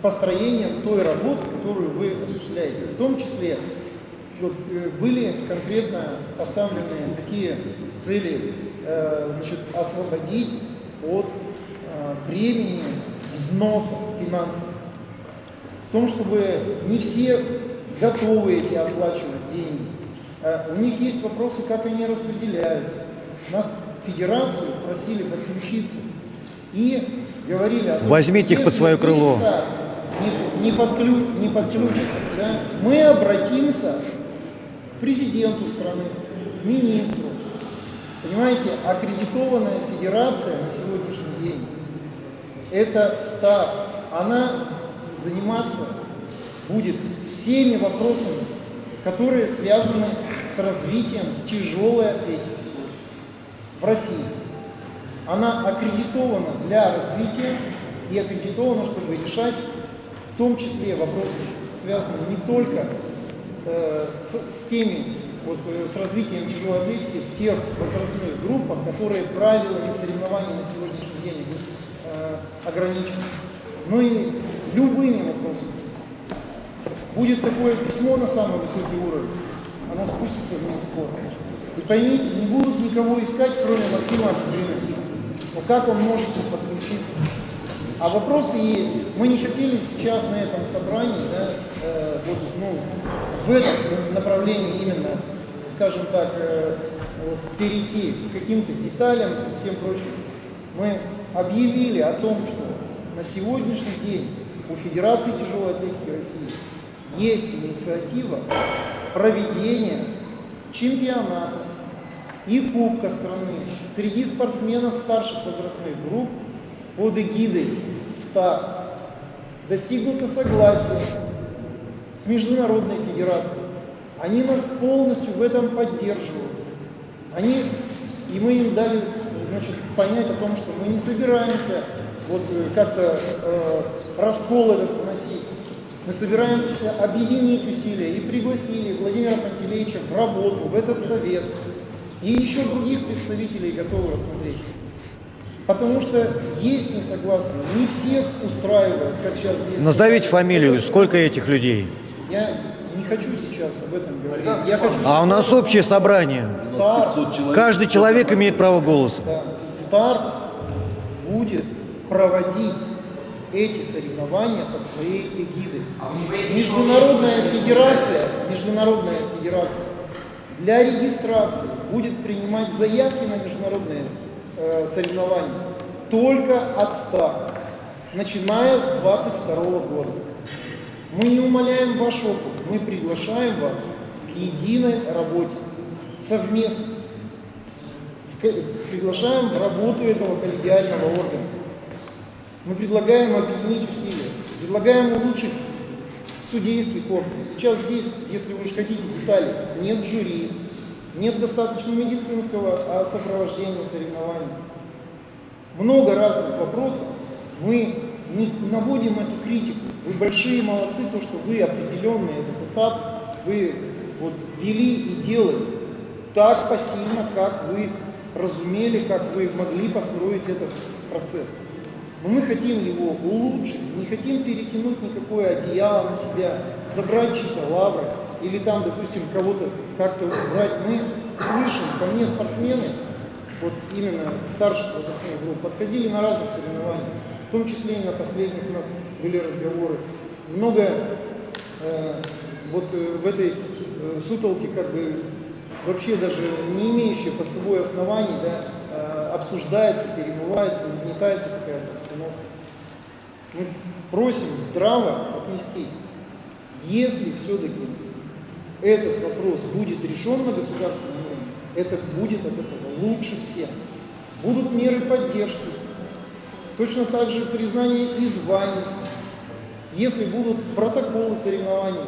построением той работы, которую вы осуществляете. В том числе вот, э, были конкретно поставлены такие цели, э, значит, освободить от бремени взносов финансовых. Том, чтобы не все готовы эти оплачивать деньги. Э, У них есть вопросы, как они распределяются. Нас федерацию просили подключиться и говорили о том, Возьмите их под свое крыло. да, не, не, подклю- не подключитесь, да, мы обратимся к президенту страны, к министру. Понимаете, аккредитованная федерация на сегодняшний день – это ВТА. Она заниматься будет всеми вопросами, которые связаны с развитием тяжелой атлетики в России. Она аккредитована для развития и аккредитована, чтобы решать в том числе вопросы, связанные не только э, с, с теми, вот, э, с развитием тяжелой атлетики в тех возрастных группах, которые правилами соревнований на сегодняшний день э, ограничены, но и любыми вопросами. Будет такое письмо на самый высокий уровень, оно спустится в Минспорт. И поймите, не будут никого искать, кроме Максима Артемьевича. Но как он может подключиться? А вопросы есть. Мы не хотели сейчас на этом собрании, да, э, вот, ну, в этом направлении именно, скажем так, э, вот, перейти к каким-то деталям и всем прочим. Мы объявили о том, что на сегодняшний день у Федерации тяжелой атлетики России есть инициатива проведения чемпионата и Кубка страны среди спортсменов старших возрастных групп под эгидой ВТА. Достигнуто согласие с Международной Федерацией. Они нас полностью в этом поддерживают. Они, и мы им дали значит, понять о том, что мы не собираемся вот э, как-то э, раскол этот вносить. Мы собираемся объединить усилия и пригласили Владимира Пантелеича в работу, в этот совет. И еще других представителей готовы рассмотреть. Потому что есть несогласные, не всех устраивает, как сейчас здесь. Назовите фамилию, сколько этих людей? Я не хочу сейчас об этом говорить. Я хочу А у нас общее собрание. ВТАР, Каждый человек имеет право голоса. да, ВТАР будет проводить эти соревнования под своей эгидой. А Международная федерация, международная федерация для регистрации будет принимать заявки на международные э, соревнования только от ВТА, начиная с 22 года. Мы не умаляем ваш опыт, мы приглашаем вас к единой работе совместно. В Приглашаем в работу этого коллегиального органа. Мы предлагаем объединить усилия, предлагаем улучшить судейский корпус. Сейчас здесь, если вы уж хотите детали, нет жюри, нет достаточно медицинского а, сопровождения соревнований. Много разных вопросов. Мы не наводим эту критику. Вы большие молодцы, то, что вы определенный этот этап, вы вот вели и делали так посильно, как вы разумели, как вы могли построить этот процесс. Но мы хотим его улучшить, не хотим перетянуть никакое одеяло на себя, забрать чьи-то лавры или там, допустим, кого-то как-то убрать. Мы слышим, ко мне спортсмены вот именно старших возрастных групп, подходили на разных соревнованиях, в том числе и на последних у нас были разговоры. Много э, вот э, в этой э, сутолке как бы вообще даже не имеющие под собой оснований, да, э, обсуждается, перемывается, нагнетается. Мы просим здраво отнестись. Если все-таки этот вопрос будет решен на государственном уровне, это будет от этого лучше всем. Будут меры поддержки, точно так же признание и званий. Если будут протоколы соревнований,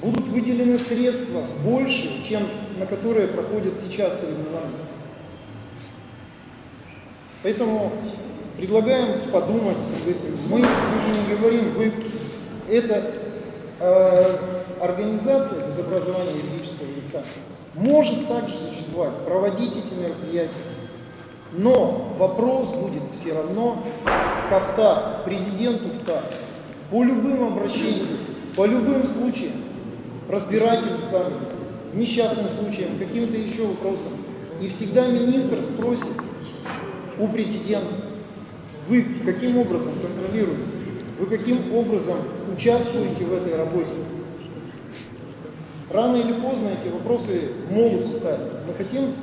будут выделены средства больше, чем на которые проходят сейчас соревнования. Поэтому предлагаем подумать. этом. Мы, мы же не говорим, вы, это э, организация без образования юридического лица может также существовать, проводить эти мероприятия. Но вопрос будет все равно к АФТА, к президенту ФТА, по любым обращениям, по любым случаям, разбирательствам, несчастным случаям, каким-то еще вопросам. И всегда министр спросит у президента, вы каким образом контролируете, вы каким образом участвуете в этой работе. Рано или поздно эти вопросы могут встать. Мы хотим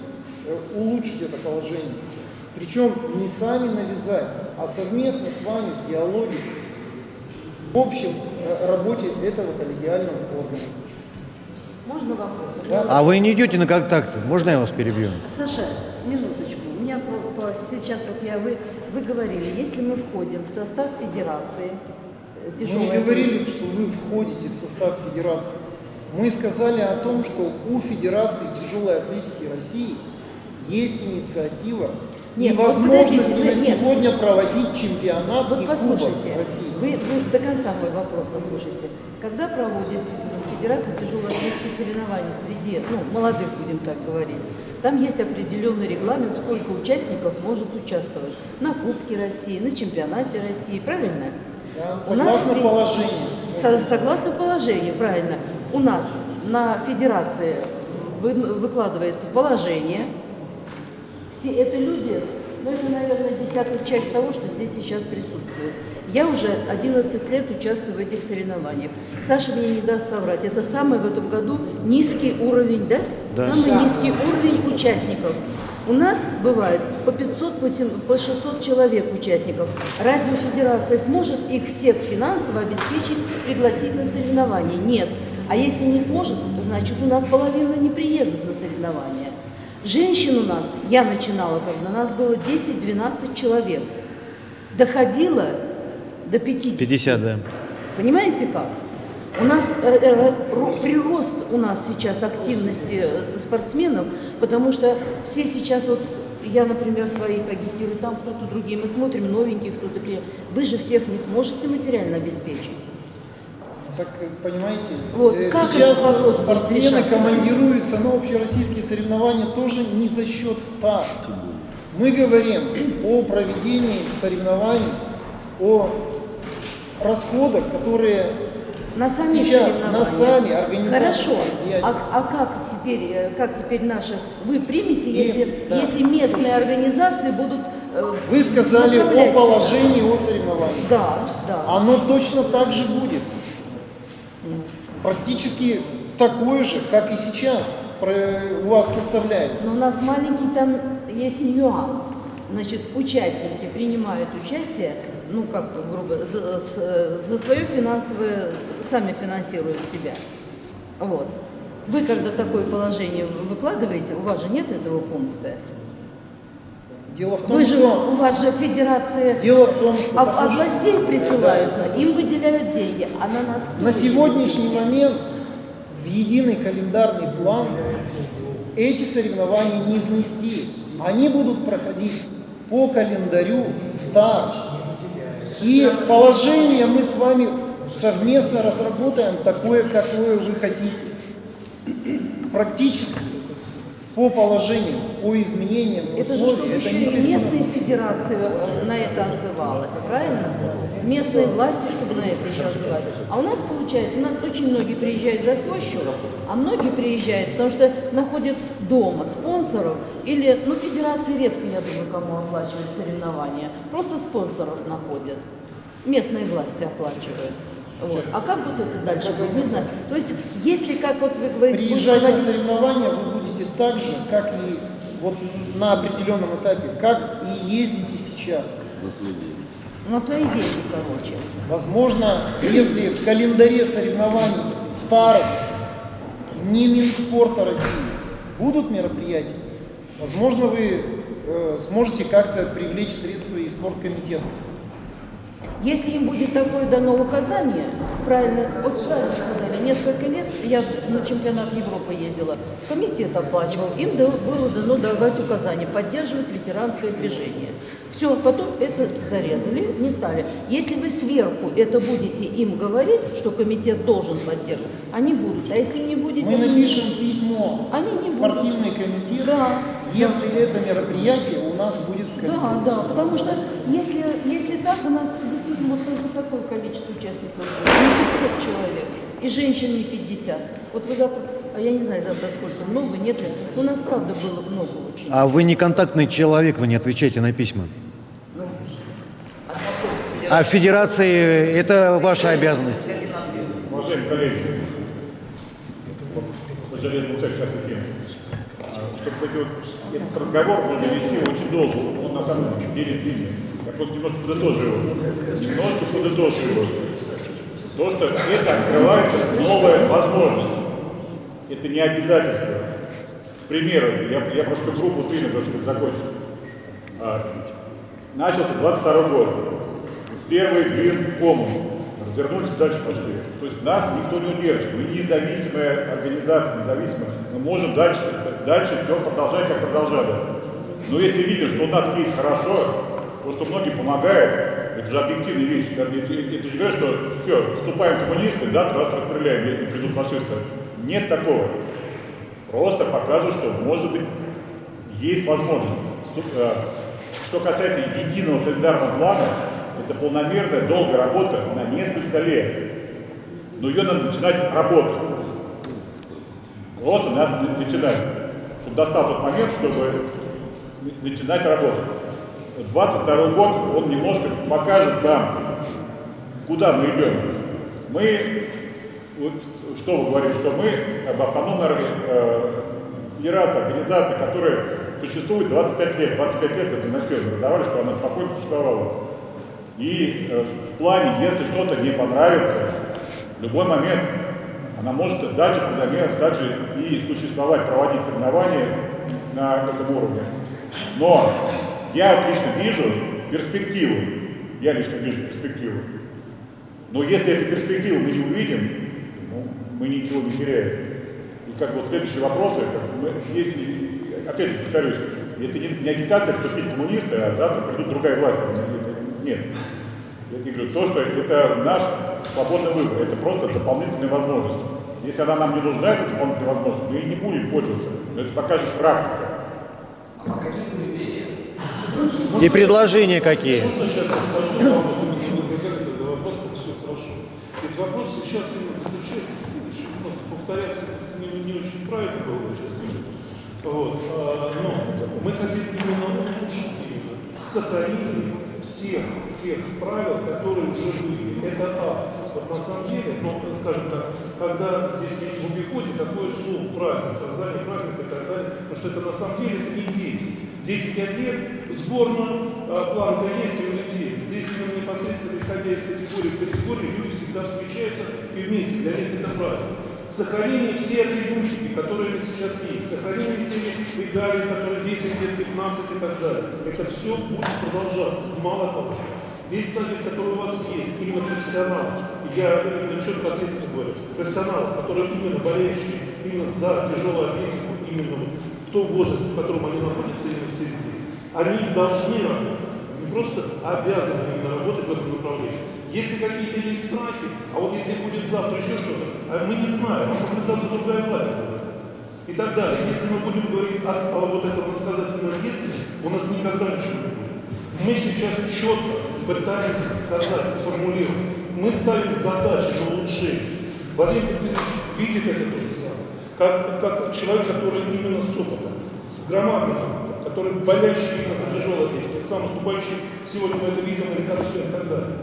э, улучшить это положение. Причем не сами навязать, а совместно с вами в диалоге, в общем э, работе этого коллегиального органа. Можно вопрос? Да. А вы не идете на контакты? Можно я вас перебью? Саша, минуточку. У меня по- сейчас вот я вы, вы говорили, если мы входим в состав федерации э, Мы тяжелой не говорили, что вы входите в состав федерации. Мы сказали о том, что у Федерации тяжелой атлетики России есть инициатива Нет, и вот возможности подождите, на нет. сегодня проводить чемпионат Вот и послушайте, России. вы, вы до конца мой вопрос послушайте. Когда проводит Федерация тяжелой атлетики соревнований среди, ну, молодых, будем так говорить, там есть определенный регламент, сколько участников может участвовать на Кубке России, на чемпионате России, правильно? Да, нас согласно при- положению. Со- согласно положению, правильно. У нас на федерации вы- выкладывается положение. Все это люди, ну это, наверное, десятая часть того, что здесь сейчас присутствует. Я уже 11 лет участвую в этих соревнованиях. Саша мне не даст соврать. Это самый в этом году низкий уровень, да? Да. Самый низкий уровень участников. У нас бывает по 500, по сем- по 600 человек участников. Разве федерация сможет их всех финансово обеспечить, пригласить на соревнования? Нет. А если не сможет, значит у нас половина не приедут на соревнования. Женщин у нас, я начинала, когда нас было 10-12 человек, доходило до 50. 50, да. Понимаете как? У нас э, э, ро- прирост у нас сейчас активности э, спортсменов, потому что все сейчас вот я, например, своих агитирую, там кто-то другие, мы смотрим новеньких, кто-то при- Вы же всех не сможете материально обеспечить. Так, понимаете, Вот, как сейчас спортсмены решаться? командируются на общероссийские соревнования тоже не за счет ФТА. Мы говорим о проведении соревнований, о расходах, которые На самих Сейчас, на сами организации Хорошо. А, а как теперь, э, как теперь наши вы примете, И- если, да. если местные организации будут э, вы сказали о положении о соревнованиях. Да, да. Оно точно так же будет. Практически такое же, как и сейчас у вас составляется. Но у нас маленький там есть нюанс. Значит, участники принимают участие, ну как бы грубо, за, за свое финансовое, сами финансируют себя. Вот. Вы когда такое положение выкладываете, у вас же нет этого пункта. Дело в том, Вы же, что у вас же федерация дело в том, что об- областей присылают, да, им выделяют деньги, а на нас На сегодняшний момент в единый календарный план эти соревнования не внести. Они будут проходить по календарю в ТАР. И положение мы с вами совместно разработаем такое, какое вы хотите. Практически по положениям, по изменениям, Это же чтобы это еще не местные федерации э, на это отзывалась, правильно? Местные власти, чтобы на это еще отзывались. А у нас получается, у нас очень многие приезжают за свой счет, а многие приезжают, потому что находят дома спонсоров или, ну, федерации редко, я думаю, кому оплачивают соревнования, просто спонсоров находят. Местные власти оплачивают. Вот. А как вот это дальше будет, не знаю. То есть, если, как вот вы говорите, будет Приезжать на соревнования вы будете так же, как и вот на определенном этапе, как и ездите сейчас. На свои деньги, короче. Возможно, если в календаре соревнований в Таровске, не Минспорта России, будут мероприятия, возможно, вы э, сможете как-то привлечь средства из спорткомитета. Если им будет такое дано указание, правильно, вот сказали, несколько лет я на чемпионат Европы ездила, комитет оплачивал, им было дано давать указание, поддерживать ветеранское движение. Все, потом это зарезали, не стали. Если вы сверху это будете им говорить, что комитет должен поддерживать, они будут. А если не будете, Мы напишем письмо Они не спортивный комитет, Да, если это мероприятие у нас будет в комитете. Да, да, потому что если, если так, у нас действительно вот только такое количество участников будет, не 500 человек, и женщин не 50. Вот вы завтра, а я не знаю завтра сколько, много, нет ли, у нас правда было много очень. А вы не контактный человек, вы не отвечаете на письма. А в федерации это ваша обязанность. Уважаемые коллеги, сейчас тема. Чтобы вот- этот разговор можно вести очень долго, он на самом деле длинный. Я просто немножко подытожу его. Немножко подытожу его. То, что это открывается новая возможность. Это не обязательство. К примеру, я, я просто группу длинно, чтобы закончить. А, начался 22 год. Первый блин кому. Развернулись дальше пошли. То есть нас никто не удержит. Мы независимая организация, независимая. Мы можем дальше, дальше все продолжать, как продолжали. Но если видим, что у нас есть хорошо, то, что многие помогают, это же объективные вещи. Это, это, же говорят, что все, вступаем коммунисты, завтра вас расстреляем, и придут фашисты. Нет такого. Просто показывают, что, может быть, есть возможность. Э, Что касается единого календарного плана, это полномерная, долгая работа на несколько лет. Но ее надо начинать работать. Просто надо на- начинать. Чтобы достал тот момент, чтобы на- начинать работать. 22 год, он немножко покажет нам, куда мы идем. Мы, вот, что вы говорите, что мы как бы, автономная э, федерация, организация, которая существует 25 лет. 25 лет это начали образовали, что она спокойно существовала. И э, в плане, если что-то не понравится, в любой момент она может дальше, например, дальше и существовать, проводить соревнования на этом уровне. Но я вот лично вижу перспективу. Я лично вижу перспективу. Но если эту перспективу мы не увидим, ну, мы ничего не теряем. И как вот следующие вопросы, мы, если, опять же повторюсь, это не, не агитация вступить в коммунисты, а завтра придут другая власть. Нет. Я говорю, то, что это наш свободный выбор, это просто дополнительная возможность. Если она нам не нужна, эта дополнительная возможность, мы и не будем пользоваться. Но это покажет практика. А по каким критериям? И предложения какие? Вот. а, Но мы хотим именно улучшить сохранение всех тех правил, которые уже были. Это А. Вот на самом деле, ну, скажем так, когда здесь есть в обиходе такое слово праздник, создание праздника и так далее, потому что это на самом деле не дети. Дети 5 лет, сборная, а, планка есть и улетели. Здесь именно непосредственно исходя из категории в категории, люди всегда встречаются и вместе, для них это праздник. Сохранение всех атрибутики, которые сейчас есть, сохранение всех регалий, которые 10 лет, 15 и так далее. Это все будет продолжаться. Мало того, весь совет, который у вас есть, именно профессионал, я именно четко ответственно говорю, профессионал, которые именно болеющие, именно за тяжелую атлетику, именно в том возрасте, в котором они находятся именно все здесь, они должны работать, не просто обязаны именно работать в этом направлении. Если какие-то есть страхи, а вот если будет завтра еще что-то, а мы не знаем, а может быть завтра другая власть. И так далее. Если мы будем говорить о, о вот этом насказательном детстве, у нас никогда ничего не будет. Мы сейчас четко пытаемся сказать, сформулировать. Мы ставим задачи на улучшение. Владимир Петрович видит это то же самое. Как, как человек, который именно с опытом, с громадным опытом, который болящий именно за тяжелое дело, сам выступающий сегодня мы это видим на реконструкции и так далее.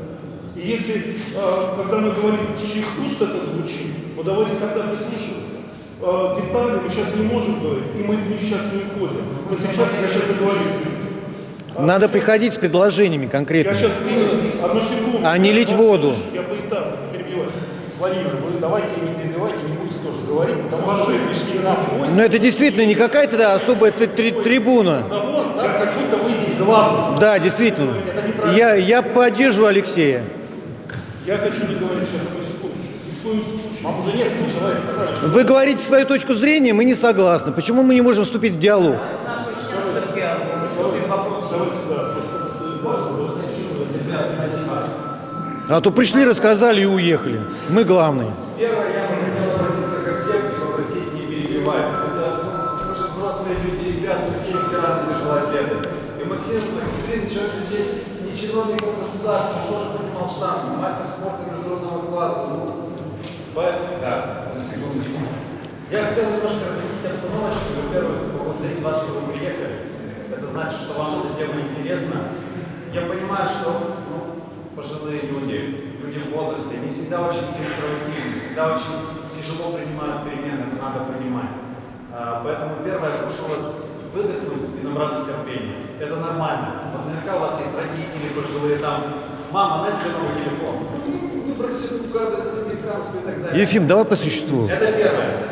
И если, а, когда мы говорим, чьих уст это звучит, ну давайте тогда прислушиваться. А, детали мы сейчас не можем говорить, и мы сейчас не уходим. Мы сейчас, я сейчас договорюсь. Надо приходить с предложениями Я конкретными. сейчас принял, одну секунду. А не лить Я воду. Я поэтапно, не перебивайте. Владимир, вы давайте не перебивайте, не говорить, потому что вы пришли нам в гости. Но это действительно не какая-то да, особая tri- tri- трибуна. Разговор, так, как будто вы здесь главный. Да, действительно. Я, я поддерживаю Алексея. Я хочу договорить сейчас одну секундочку. Вам уже несколько человек сказали, что Вы говорите свою точку зрения, мы не согласны. Почему мы не можем вступить в диалог? А то пришли, рассказали и уехали. Мы главные. Государства, тоже поднимал штангу, мастер спорта международного класса. Ну, да, на секундочку. Я хотел немножко разъяснить обстановочку. Во-первых, поблагодарить вас, что вы приехали. Это значит, что вам эта тема интересна. Я понимаю, что ну, пожилые люди, люди в возрасте, не всегда очень консервативны, всегда очень тяжело принимают перемены, это надо понимать. А, Поэтому первое, я прошу вас выдохнуть и набраться терпения. Это нормально. Наверняка пожилые, там, мама, тебе новый телефон. Ну, Выбрать эту гадость американскую и так далее. Ефим, давай по существу. Это первое.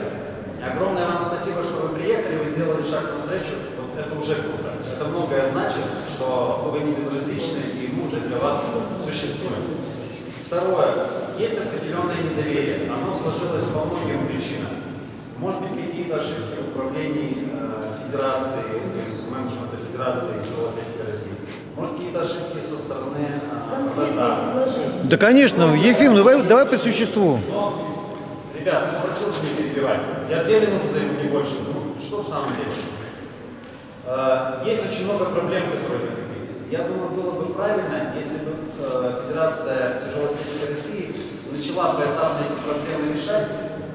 Огромное вам спасибо, что вы приехали, вы сделали шаг навстречу. Вот это уже круто. Это многое значит, что вы не безразличны, и мы уже для вас существуем. Второе. Есть определенное недоверие. Оно сложилось по многим причинам. Может быть, какие-то ошибки в управлении э, Федерации, то есть менеджмента Федерации атлетики России. Может, какие-то ошибки со стороны ВРА. Да, конечно. Ефим, ну давай, давай по существу. Ребят, ну просил же не перебивать. Я две минуты займу, не больше. Ну, что в самом деле? Э, Есть очень много проблем, которые накопились. Я думаю, было бы правильно, если бы э, Федерация тяжелой атлетики России начала поэтапно эти проблемы решать,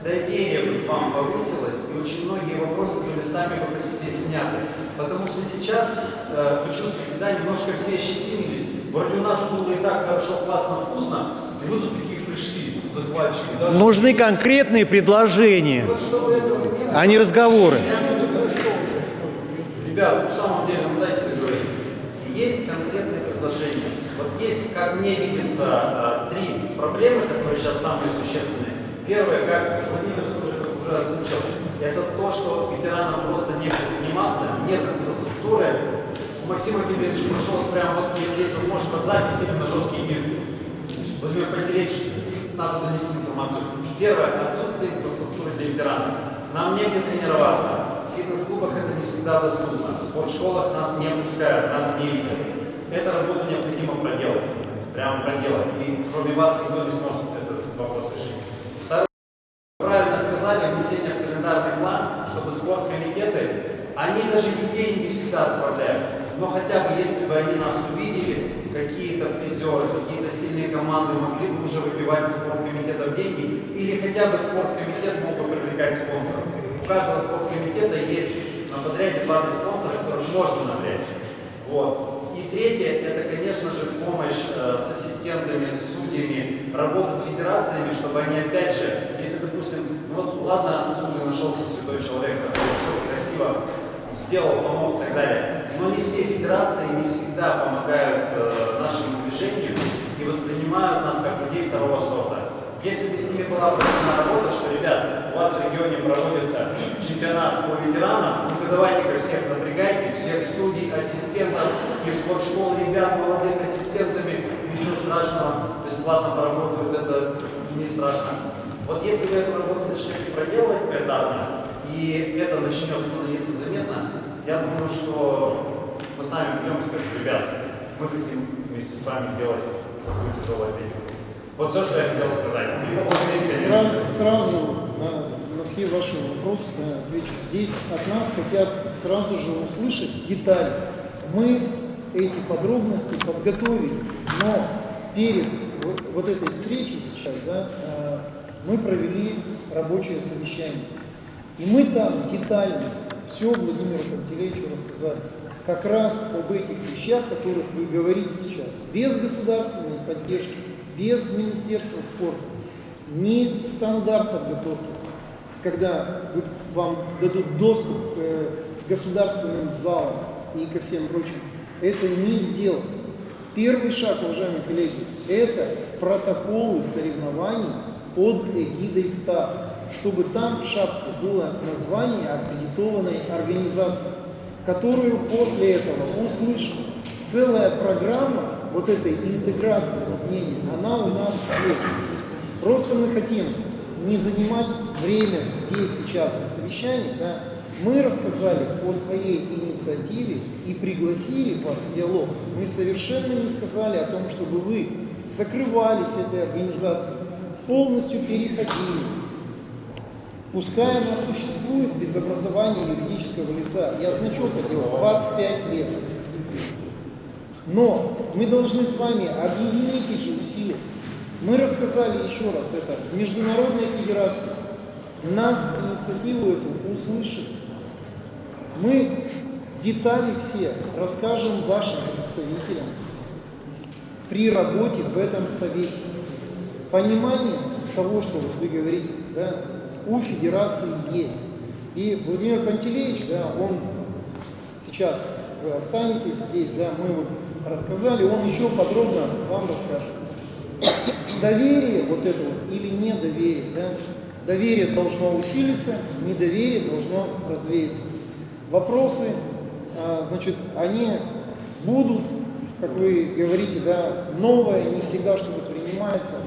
доверие бы к вам повысилось, и очень многие вопросы были сами бы по себе сняты. Потому что сейчас, э, вы чувствуете, да, немножко все щетинились. Вроде у нас было и так хорошо, классно, вкусно, и вы тут такие пришли, захватчики. Даже Нужны конкретные предложения, вот а не разговоры. Ребят, в самом деле, ну дайте договорить. Есть конкретные предложения. Вот есть, как мне видится, а, три проблемы, которые сейчас самые существенные. Первое, как Владимир уже, уже озвучил, это то, что ветеранам просто некуда заниматься, нет инфраструктуры. У Максима Киберовича пришел прямо вот здесь, он может под запись или на жесткий диск. Владимир Пантелеич, надо донести информацию. Первое, отсутствие инфраструктуры для ветеранов. Нам негде тренироваться. В фитнес-клубах это не всегда доступно. В спортшколах нас не пускают, нас не видят. Эту работу необходимо проделать. Прямо проделать. И кроме вас никто не сможет этот вопрос решить. Второе. Правильно сказали, внесение в календарный план, чтобы спорткомитеты, они даже детей не всегда отправляют. Но хотя бы, если бы они нас увидели, какие-то призеры, какие-то сильные команды могли бы уже выбивать из спорткомитетов деньги, или хотя бы спорткомитет мог бы привлекать спонсоров. У каждого спорткомитета есть на подряде парный спонсор, которых можно напрячь. Вот. И третье, это, конечно же, помощь э, с ассистентами, с судьями, работа с федерациями, чтобы они, опять же, если, допустим, ну вот, ладно, умный нашелся святой человек, который все красиво сделал, помог и так далее, но не все федерации не всегда помогают э, нашему движению и воспринимают нас как людей второго сорта. Если бы с ними была проведена работа, что, ребят, у вас в регионе проводится чемпионат по ветеранам, ну-ка давайте-ка всех напрягайте, всех судей, ассистентов из спортшкол, ребят, молодых ассистентами, ничего страшного, бесплатно поработают, это не страшно. Вот если вы эту работу начнете проделывать поэтапно, и это начнет становиться заметно, я думаю, что мы сами придем и скажем, ребят, мы хотим вместе с вами делать тяжелую атлетику. Вот все, что я хотел сказать. Сразу, сразу на, на все ваши вопросы да, отвечу. Здесь от нас хотят сразу же услышать детали. Мы эти подробности подготовили, но перед вот, вот этой встречей сейчас да, э, мы провели рабочее совещание. И мы там детально все Владимиру Пантелеевичу рассказали. Как раз об этих вещах, о которых вы говорите сейчас. Без государственной поддержки, без Министерства спорта, не стандарт подготовки, когда вам дадут доступ к э, государственным залам и ко всем прочим, это не сделать. Первый шаг, уважаемые коллеги, это протоколы соревнований под эгидой ВТА, чтобы там в шапке было название аккредитованной организации, которую после этого услышим. Целая программа вот этой интеграции мнений, она у нас есть. Просто мы хотим не занимать время здесь, сейчас на совещании, да, мы рассказали о своей инициативе и пригласили вас в диалог. Мы совершенно не сказали о том, чтобы вы закрывались этой организацией, полностью переходили. Пускай она существует без образования юридического лица. Я значок хотел 25 лет. Но мы должны с вами объединить эти усилия. Мы рассказали еще раз это в Международной Федерации. Нас инициативу эту услышали. Мы детали все расскажем вашим представителям при работе в этом совете. Понимание того, что вот вы говорите, да, у Федерации есть. И Владимир Пантелеевич, да, он сейчас, вы останетесь здесь, да, мы вот рассказали, он еще подробно вам расскажет. Доверие вот это вот или недоверие, да, доверие должно усилиться, недоверие должно развеяться. Вопросы, а, значит, они будут, как вы говорите, да, новое, не всегда что-то принимается,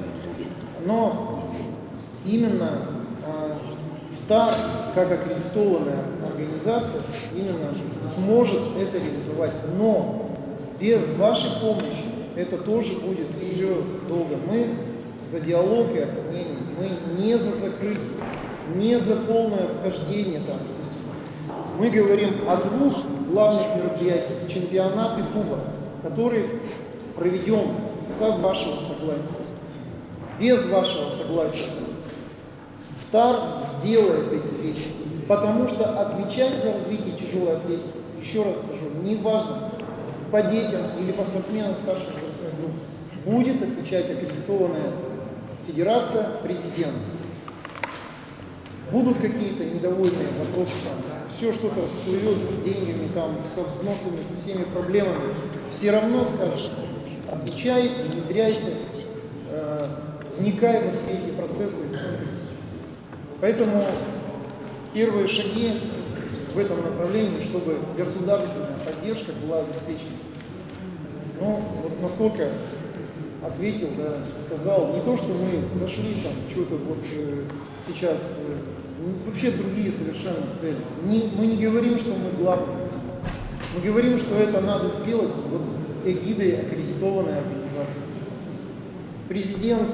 но именно ВТА, как аккредитованная организация, именно сможет это реализовать. Но без вашей помощи это тоже будет все долго. Мы за диалог и объединение, мы не за закрытие, не за полное вхождение там. Мы говорим о двух главных мероприятиях, чемпионат и кубок, который проведем с вашего согласия. Без вашего согласия ТАР сделает эти вещи, потому что отвечать за развитие тяжелой атлетики, еще раз скажу, неважно, по детям или по спортсменам старших возрастных групп, будет отвечать аккредитованная федерация, президент. Будут какие-то недовольные вопросы, там, все что-то всплывет с деньгами, там, со взносами, со всеми проблемами, все равно скажешь, отвечай, внедряйся, э, вникай во все эти процессы. Поэтому первые шаги в этом направлении, чтобы государственная поддержка была обеспечена. Ну, вот насколько ответил, да, сказал, не то, что мы зашли там, что-то вот э, сейчас, э, вообще другие совершенно цели. Не, мы не говорим, что мы главные. Мы говорим, что это надо сделать вот эгидой аккредитованной организации. Президент,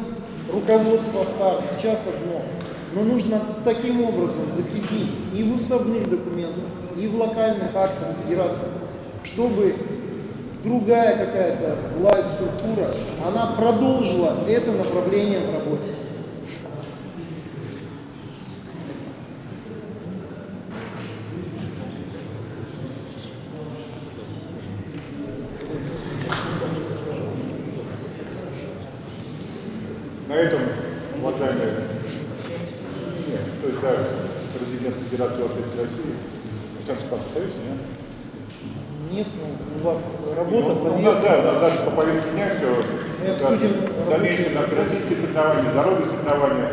руководство ФТАР сейчас одно – но нужно таким образом закрепить и в уставных документах, и в локальных актах федерации, чтобы другая какая-то власть, структура, она продолжила это направление в работе. На этом, уважаемые то есть, да, президент Федерации атлетики России, Александр Спасович, нет? Нет, ну, у вас работа, ну, У нас, да, дальше по повестке дня все. Мы обсудим да, дальнейшие наши российские соревнования, здоровье соревнования,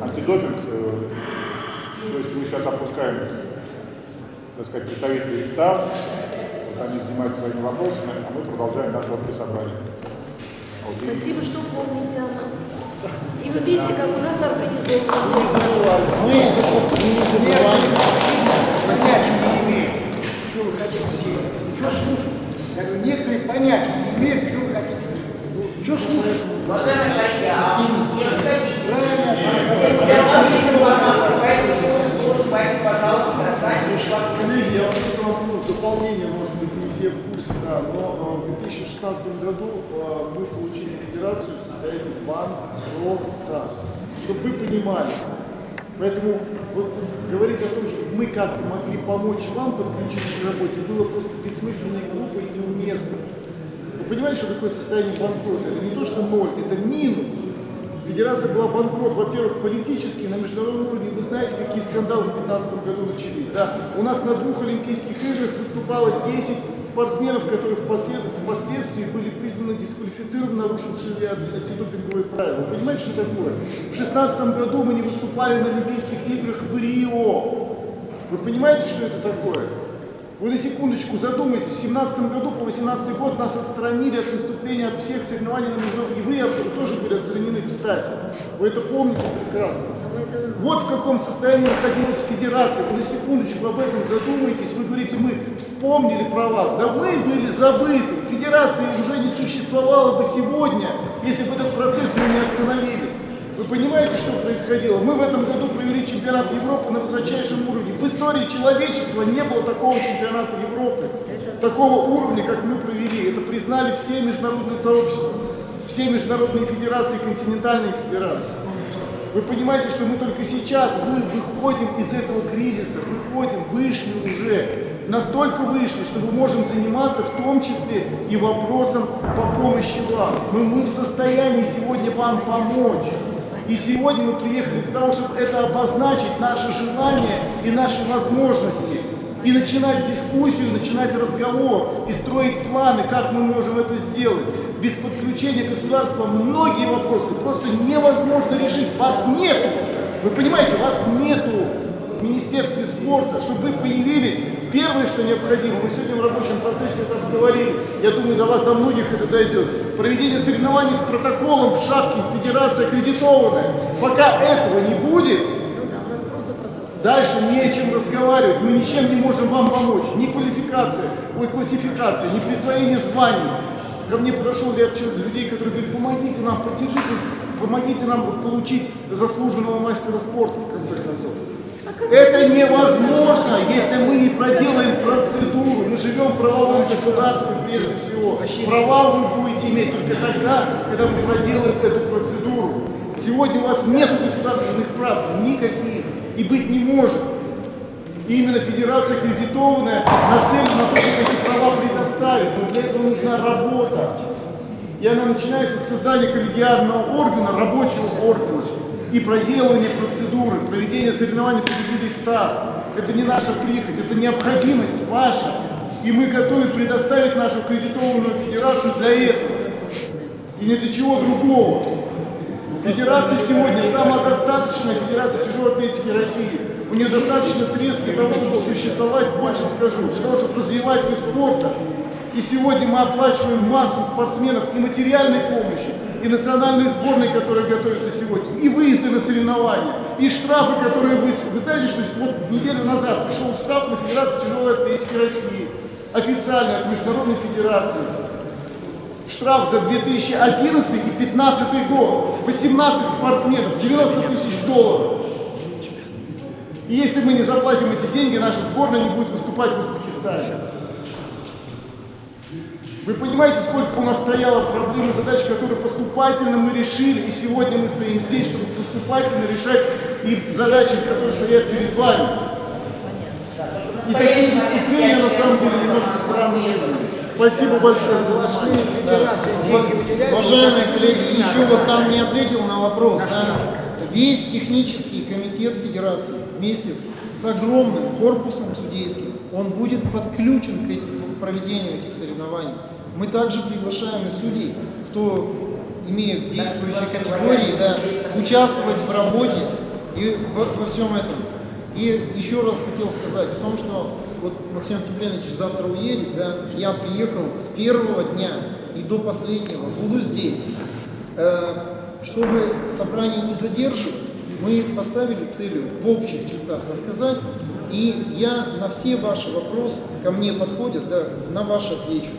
антидопинг. Э, то есть мы сейчас опускаем, так сказать, представителей СТАВ, вот они занимаются своими вопросами, а мы продолжаем наше общее собрание. Спасибо, что помните о нас. И вы видите, как у нас организовано. Мы не забываем. Понятия не имеют, что вы хотите делать. Что слушать? Я говорю, некоторые понятия не имеют, что вы хотите делать. Что слушать? Уважаемые коллеги, а не расходитесь. Для вас есть информация по этому пояснение, может быть, не все в курсе, да, но э, в 2016 году э, мы получили федерацию в состоянии банкрота, чтобы вы понимали. Поэтому вот говорить о том, что мы как-то могли помочь вам подключиться к работе, было просто бессмысленно глупо и неуместно. Вы понимаете, что такое состояние банкрота? Это не то, что ноль, это минус. Федерация была банкрот, во-первых, политически, на международном уровне. Вы знаете, какие скандалы в 2015 году начались. Да? У нас на двух Олимпийских играх выступало 10 спортсменов, которые впослед... впоследствии были признаны дисквалифицированы, нарушившими антидопинговые правила. Вы понимаете, что такое? В 2016 году мы не выступали на Олимпийских играх в Рио. Вы понимаете, что это такое? Вы на секундочку задумайтесь, в 2017 году по 2018 год нас отстранили от выступления от всех соревнований на международном, и вы тоже были отстранены, кстати. Вы это помните прекрасно. Вот в каком состоянии находилась федерация. Вы на секундочку об этом задумайтесь. Вы говорите, мы вспомнили про вас. Да вы были забыты. Федерации уже не существовало бы сегодня, если бы этот процесс мы не остановили. Вы понимаете, что происходило? Мы в этом году провели чемпионат Европы на высочайшем уровне. В истории человечества не было такого чемпионата Европы, такого уровня, как мы провели. Это признали все международные сообщества, все международные федерации, континентальные федерации. Вы понимаете, что мы только сейчас мы выходим из этого кризиса, выходим, вышли уже, настолько вышли, что мы можем заниматься в том числе и вопросом по помощи вам. Мы, мы в состоянии сегодня вам помочь. И сегодня мы приехали для того, чтобы это обозначить, наше желание и наши возможности. И начинать дискуссию, начинать разговор и строить планы, как мы можем это сделать. Без подключения государства многие вопросы просто невозможно решить. Вас нет. Вы понимаете, вас нету в Министерстве спорта, чтобы вы появились. Первое, что необходимо, мы сегодня в рабочем процессе это говорили, я думаю, до вас, до многих это дойдет. Проведение соревнований с протоколом в шапке Федерация аккредитованная. Пока этого не будет, дальше не о чем разговаривать. Мы ничем не можем вам помочь. Ни квалификация, ой, классификация, ни присвоение званий. Ко мне подошел ряд людей, которые говорят, помогите нам, поддержите, помогите нам получить заслуженного мастера спорта, в конце концов. Это невозможно, если мы не проделаем процедуру. Мы живем в правовом государстве прежде всего. Права вы будете иметь только тогда, когда вы проделаете эту процедуру. Сегодня у вас нет государственных прав, никаких, и быть не может. И именно федерация аккредитованная нацелена на то, чтобы эти права предоставить. Но для этого нужна работа. И она начинается с создания коллегиального органа, рабочего органа и проделывание процедуры, проведение соревнований по виду Это не наша прихоть, это необходимость ваша. И мы готовы предоставить нашу аккредитованную федерацию для этого. И не для чего другого. Федерация сегодня самодостаточная федерация тяжелой атлетики России. У нее достаточно средств для того, чтобы существовать, больше скажу, для того, чтобы развивать вид спорта. И сегодня мы оплачиваем массу спортсменов и материальной помощи, и национальные сборные, которые готовятся сегодня, и выезды на соревнования, и штрафы, которые вы... Вы знаете, что вот неделю назад пришел штраф на Федерацию тяжелой атлетики России, официально от Международной Федерации. Штраф за 2011 и 2015 год. 18 спортсменов, 90 тысяч долларов. И если мы не заплатим эти деньги, наша сборная не будет выступать в Узбекистане. Вы понимаете, сколько у нас стояло проблем и задач, которые поступательно мы решили, и сегодня мы стоим здесь, чтобы поступательно решать и задачи, которые стоят перед вами. И такие выступления, на самом деле, немножко странные. Спасибо большое за ваше Уважаемые коллеги, еще вот там не ответил на вопрос. Да? Весь технический комитет Федерации вместе с, с огромным корпусом судейским, он будет подключен к проведению этих соревнований. Мы также приглашаем и судей, кто имеет действующие категории, да, участвовать в работе и во, во всем этом. И еще раз хотел сказать о том, что вот Максим Кипленович завтра уедет, да, я приехал с первого дня и до последнего, буду здесь. Э, чтобы собрание не задерживать, мы поставили целью в общих чертах рассказать, и я на все ваши вопросы ко мне подходят, да, на ваши отвечу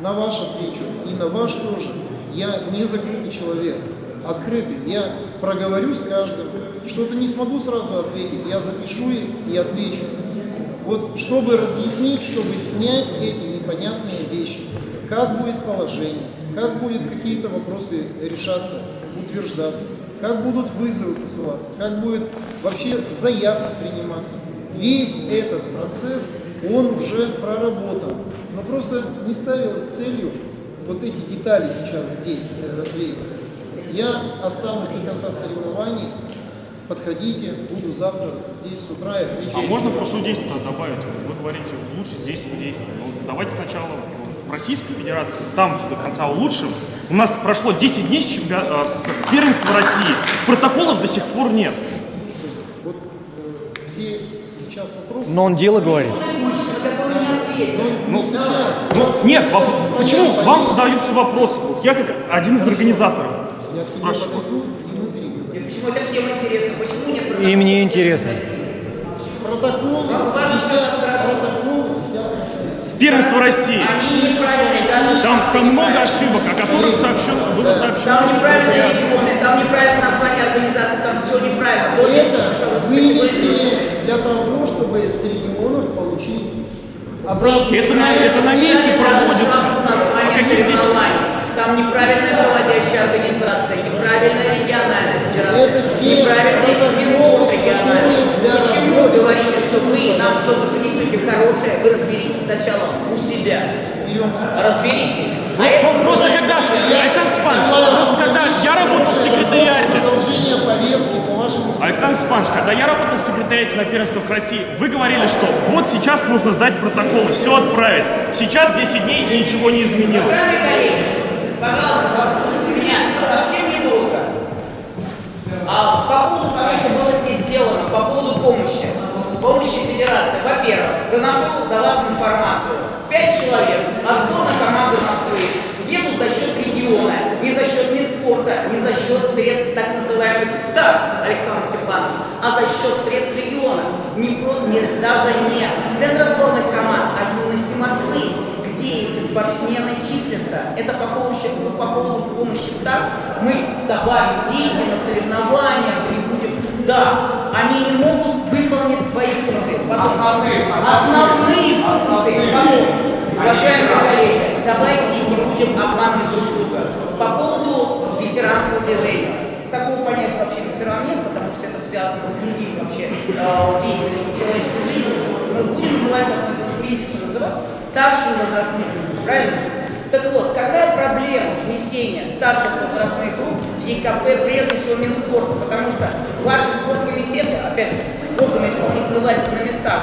на ваш отвечу и на ваш тоже. Я не закрытый человек, открытый. Я проговорю с каждым. Что-то не смогу сразу ответить, я запишу и отвечу. вот чтобы разъяснить, чтобы снять эти непонятные вещи. Как будет положение, как будут какие-то вопросы решаться, утверждаться, как будут вызовы посылаться, как будет вообще заявки приниматься. Весь этот процесс, он уже проработан. Но просто не ставилось целью вот эти детали сейчас здесь э, развеять. Я останусь до конца соревнований. Подходите, буду завтра здесь с утра и отвечу. А можно про судейство добавить? Вот Вы говорите, лучше здесь судейство. Ну, давайте сначала в Российской Федерации, там до конца улучшим. У нас прошло 10 дней с, чемпион- э, с первенства России. Протоколов до сих пор нет. Вот э, все сейчас вопросы. Но он дело говорит. Ну, сейчас. Ну, нет, воп- почему к вам задаются вопросы? Вот я как один из организаторов Я к тебе спрашиваю. Почему это всем интересно? Почему нет протокола? И мне интересно. Протокол. С первенства России. Там, Там, много ошибок, о которых сообщено, было сообщено. там неправильные регионы, там неправильное название организации, там все неправильно. Это вынесли для того, чтобы с регионов получить Это на, это на месте проводится. А какие здесь. Там неправильная проводящая организация, неправильная региональная федерация, региональный. которые для Почему вы говорите, что вы нам что-то принесете хорошее, вы разберитесь сначала у себя. Разберитесь. А это Ну, просто когда. Александр Степанович, просто когда я работал в секретариате, Продолжение повестки вашему Александр Степанович, когда я работал в секретариате на первенствах России, вы говорили, что вот сейчас нужно сдать протоколы, все отправить. Сейчас 10 дней и ничего не изменилось. Уважаемые коллеги, пожалуйста, послушайте меня совсем недолго. А по поводу того, что было здесь сделано, по поводу помощи, помощи Федерации, во-первых, доношу до вас информацию. Пять человек, а сборная команда Москвы едут за счет региона, не за счет ни спорта, не за счет средств так называемых СТАР, Александр Степанович, а за счет средств региона. Не, не- даже не центра сборных команд, а юности Москвы, где эти спортсмены числятся. Это по поводу, по поводу помощи так мы добавим деньги на соревнования, прибудем. Да, они не могут выполнить свои функции. Потом- Основные. Основные функции. Потом, уважаемые коллеги, давайте не будем обманывать друг друга. По поводу ветеранского движения. Такого понятия вообще ветеран нет, потому что это связано с другим вообще э, деятельностью человеческой жизни. Мы будем называть, как принято называть, старшие возрастные правильно? Так вот, какая проблема внесения старших возрастных групп в ЕКП, прежде всего Минспорта? Потому что ваши спорткомитеты, опять же, органы исполнительной власти на местах,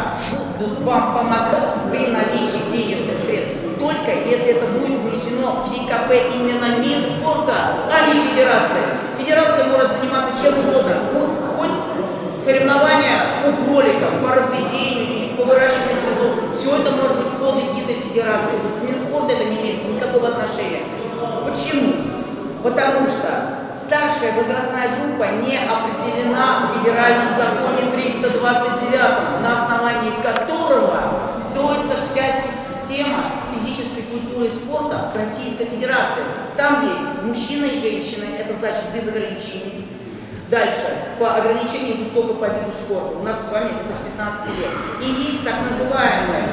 будут вам помогать при наличии денежных средств. Только если это будет внесено в ЕКП именно Минспорта, а не Федерация. Федерация может заниматься чем угодно, хоть- соревнования по кроликам, по разведению, по выращиванию цветов. Все это может быть под эгидой Федерации. Минспорт это не имеет никакого отношения. Почему? Потому что старшая возрастная группа не определена в федеральном законе 329, на основании которого строится вся система и спорта в Российской Федерации. Там есть мужчина и женщина, это значит без ограничений. Дальше, по ограничению идут только по виду спорта. У нас с вами это с 15 лет. И есть так называемые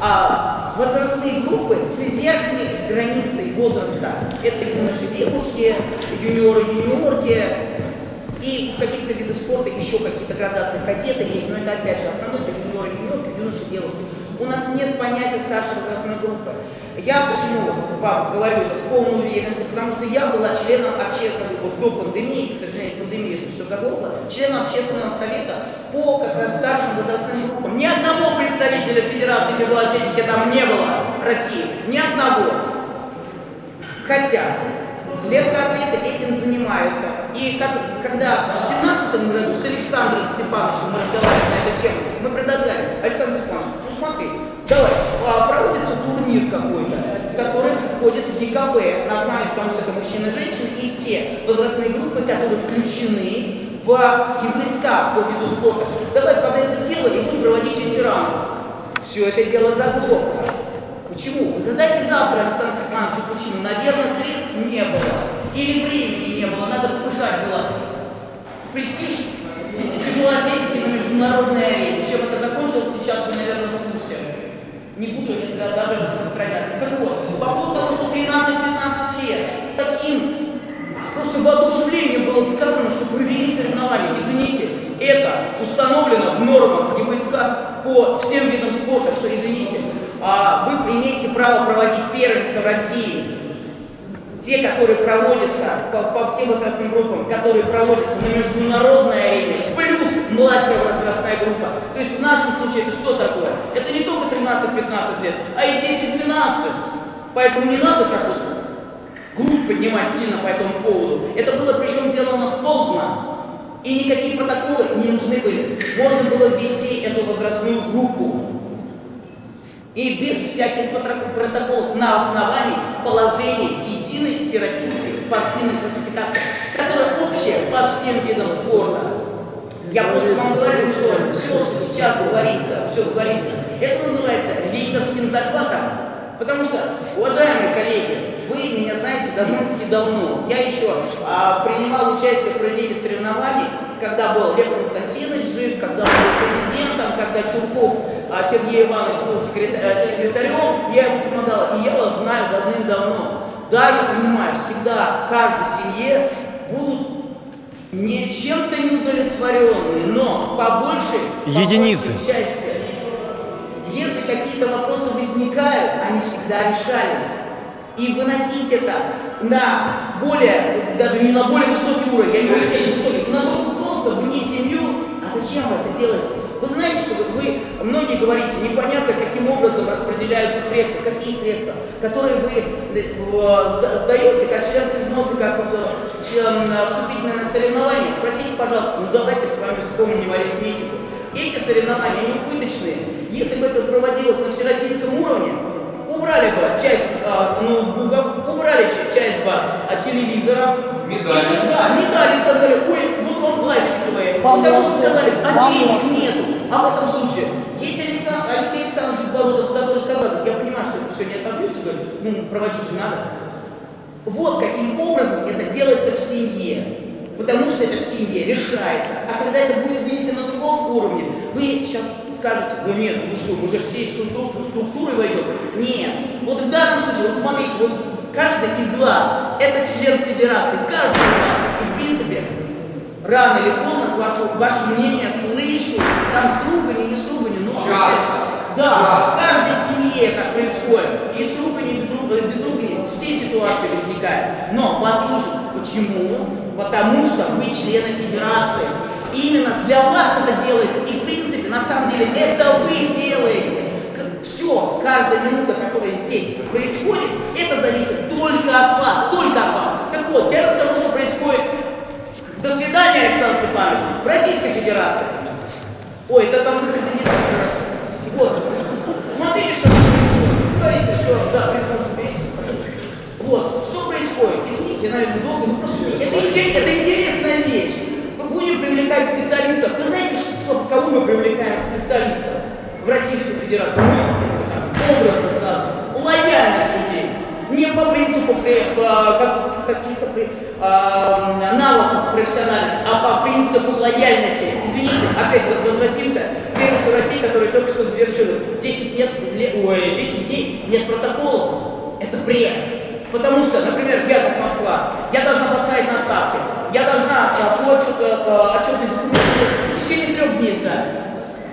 а, возрастные группы с верхней границей возраста. Это юноши, девушки, юниоры, юниорки. И в каких-то видах спорта еще какие-то градации кадеты есть, но это опять же основной это юниоры, юниорки, юноши, девушки. У нас нет понятия старшей возрастной группы. Я почему вам говорю это с полной уверенностью, потому что я была членом общественного, вот до пандемии, к сожалению, пандемия это все заглохло, членом общественного совета по как раз старшим возрастным группам. Ни одного представителя Федерации тяжелой там не было России. Ни одного. Хотя легкоатлеты этим занимаются. И как, когда в 2017 году с Александром Степановичем мы разговаривали на эту тему, мы предлагали, Александр Степанович, смотри, давай, а, проводится турнир какой-то, который входит в ЕКБ, на основании, потому что это мужчины и женщины, и те возрастные группы, которые включены в листа по виду спорта. Давай под это дело и будем проводить ветеранов. Все это дело заглохло. Почему? Задайте завтра Александру Степановичу причину. Наверное, средств не было. Или времени не было, надо повышать было. Престиж атлетики на международной арене. Федерации. Так вот, по поводу того, что 13-15 лет, с таким просто воодушевлением было сказано, что провели соревнования. Извините, это установлено в нормах ГБСК по всем видам спорта, что, извините, а, вы имеете право проводить первенство в России те, которые проводятся по, по тем возрастным группам, которые проводятся на международной арене, плюс младшая возрастная группа. То есть в нашем случае это что такое? Это не только 13-15 лет, а и 10-12. Поэтому не надо так вот грудь поднимать сильно по этому поводу. Это было причем сделано поздно. И никакие протоколы не нужны были. Можно было ввести эту возрастную группу. И без всяких протоколов на основании положения единой всероссийской спортивной классификации, которая общая по всем видам спорта. Я просто вам говорю, что все, что сейчас говорится, все говорится, это называется лейдовским захватом. Потому что, уважаемые коллеги, вы меня знаете довольно-таки давно. Я еще а, принимал участие в проведении соревнований, когда был Лев Константинович жив, когда был президентом, когда Чурков а, Сергей Иванович был секретарь, секретарем, я ему помогал, и я вас знаю давным-давно. Да, я понимаю, всегда в каждой семье будут не чем-то неудовлетворенные, но побольше, Единицы. побольше части. Если какие-то вопросы возникают, они всегда решались. И выносить это на более, даже не на более высокий уровень, я не говорю средний высокий, на просто вне семью, а зачем вы это делаете? Вы знаете, что вы, вы многие говорите, непонятно, каким образом распределяются средства, какие средства, которые вы э, сдаете, как членство взносы, как э, вступительное на соревнование. Простите, пожалуйста, ну давайте с вами вспомним арифметику. Эти соревнования, они убыточные. Если бы это проводилось на всероссийском уровне, убрали бы часть а, ноутбуков, убрали часть бы а, телевизоров. Медали. Если, да, медали сказали, ой, пластиковые. Потому что сказали, а денег нету. А в этом случае, если Александр, Алексей Александрович Безбородов, который сказал, я понимаю, что это все не отобьется, ну, проводить же надо. Вот каким образом это делается в семье. Потому что это в семье решается. А когда это будет вынесено на другом уровне, вы сейчас скажете, да нет, ну что, мы же всей структурой войдем. Нет. Вот в данном случае, вот смотрите, вот каждый из вас, это член федерации, каждый из вас. И рано или поздно ваше, ваше мнение слышу, там с ругани, не с ругани, но... Часто. Да, в каждой семье так происходит. И с ругани, без ругани все ситуации возникают. Но послушайте, почему? Потому что вы члены федерации. Именно для вас это делается. И в принципе, на самом деле, это вы делаете. Все, каждая минута, которая здесь происходит, это зависит только от вас, только от вас. Так вот, я расскажу, что происходит. До свидания, Александр Степанович, в Российской Федерации. Ой, это там как-то не так хорошо. Вот. Смотрите, что происходит. Говорите, что, да, прихожу, Вот. Что происходит? Извините, наверное, долго, но просто это, это интересная вещь. Мы будем привлекать специалистов. Вы знаете, что, кого мы привлекаем специалистов в Российскую Федерацию? Мы, образно сказано, лояльных людей. Не по принципу при, как, каких-то навыков профессиональных, а по принципу лояльности. Извините, опять вот возвратимся к первенству России, который только что завершилось. 10, нет, ой, 10 дней нет протоколов. Это бред. Потому что, например, я как Москва, я должна поставить на ставки, я должна свой отчет, отчетный документ в течение трех дней сдать.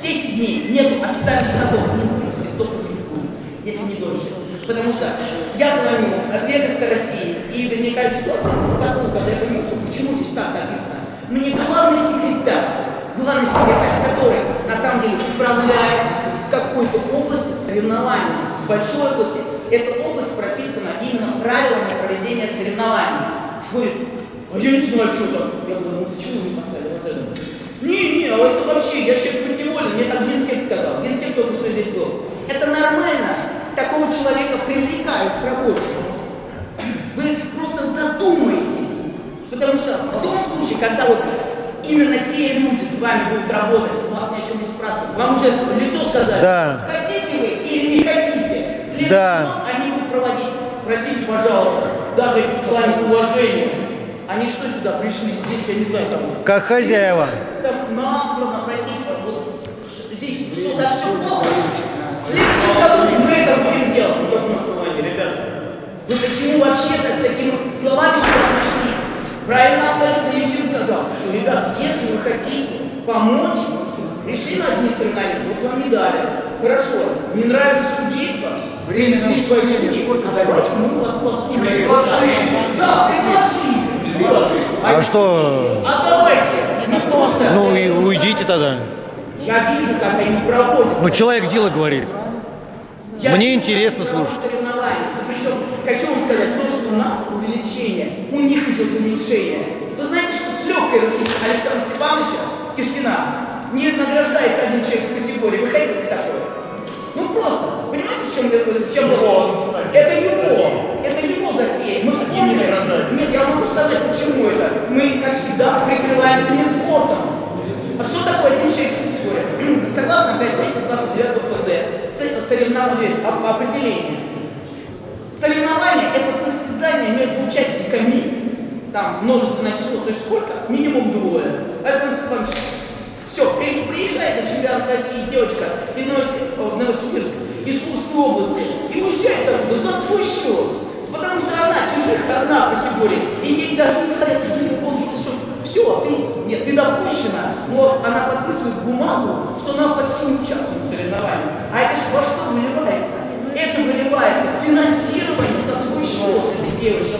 10 дней нет официальных годов, ну, в принципе, столько же будет, если не дольше. Потому что я звоню от Первенства России, и возникает ситуация, когда я понимаю, что почему здесь так написано. Мне главный секретарь, главный секретарь, который на самом деле управляет в какой-то области соревнований, в большой области, эта область прописана именно правилами проведения соревнований. Говорит, а я не знаю, что там. Я говорю, ну почему вы не поставили вот это? Не, не, а это вообще, я человек подневолен, мне так генсек сказал. Генсек только что здесь был. Это нормально. Такого человека привлекают к работе. Вы просто задумайтесь. Потому что в том случае, когда вот именно те люди с вами будут работать, вас ни о чем не спрашивают, вам уже лицо сказали, да. хотите вы или не хотите. Следующий Да. они будут проводить, простите, пожалуйста, даже в плане уважения. Они что сюда пришли? Здесь, я не знаю, там... Как хозяева. Там насловно, простите, вот здесь что-то все плохо. В следующем году мы это будем делать. Ну, как на основании почему вообще-то с такими словами сюда пришли? Правильно абсолютно Ефим сказал, что, ребят, если вы хотите помочь, пришли на одни соревнования, вот вам медали. Хорошо, не нравится судейство, Время нам свои судьи, давайте мы вас послушаем. Да, предложили. Вот. А что? А давайте, ну просто. Ну и уйдите тогда. Я вижу, как они проводятся. Ну человек дело говорит. Я Мне вижу, интересно слушать. Ну, причем, хочу вам сказать, то, что у нас увеличение, у них идет уменьшение. Вы знаете, что с легкой руки Александра Степановича Кишкина не награждается один человек в категории. Вы хотите такое? Ну просто, понимаете, в чем, чем вот Это его, это его затея. Мы вспомнили. Нет, я могу сказать, почему это. Мы, как всегда, прикрываемся спортом. А что такое в категории? Согласно опять 229 ФЗ, соревнование, оп- определение. Соревнование – это состязание между участниками. Там множественное число, то есть сколько? Минимум двое. Александр Степанович, все, приезжает на чемпионат России девочка из Новосиб- в из Курской области, и уезжает оттуда за свой счет. Потому что она чужих одна категория, и ей даже не хотят все, ты, нет, ты допущена, но она подписывает бумагу, что она почти не участвует в соревновании. А это во что выливается? Это выливается финансирование за свой счет этой девушки.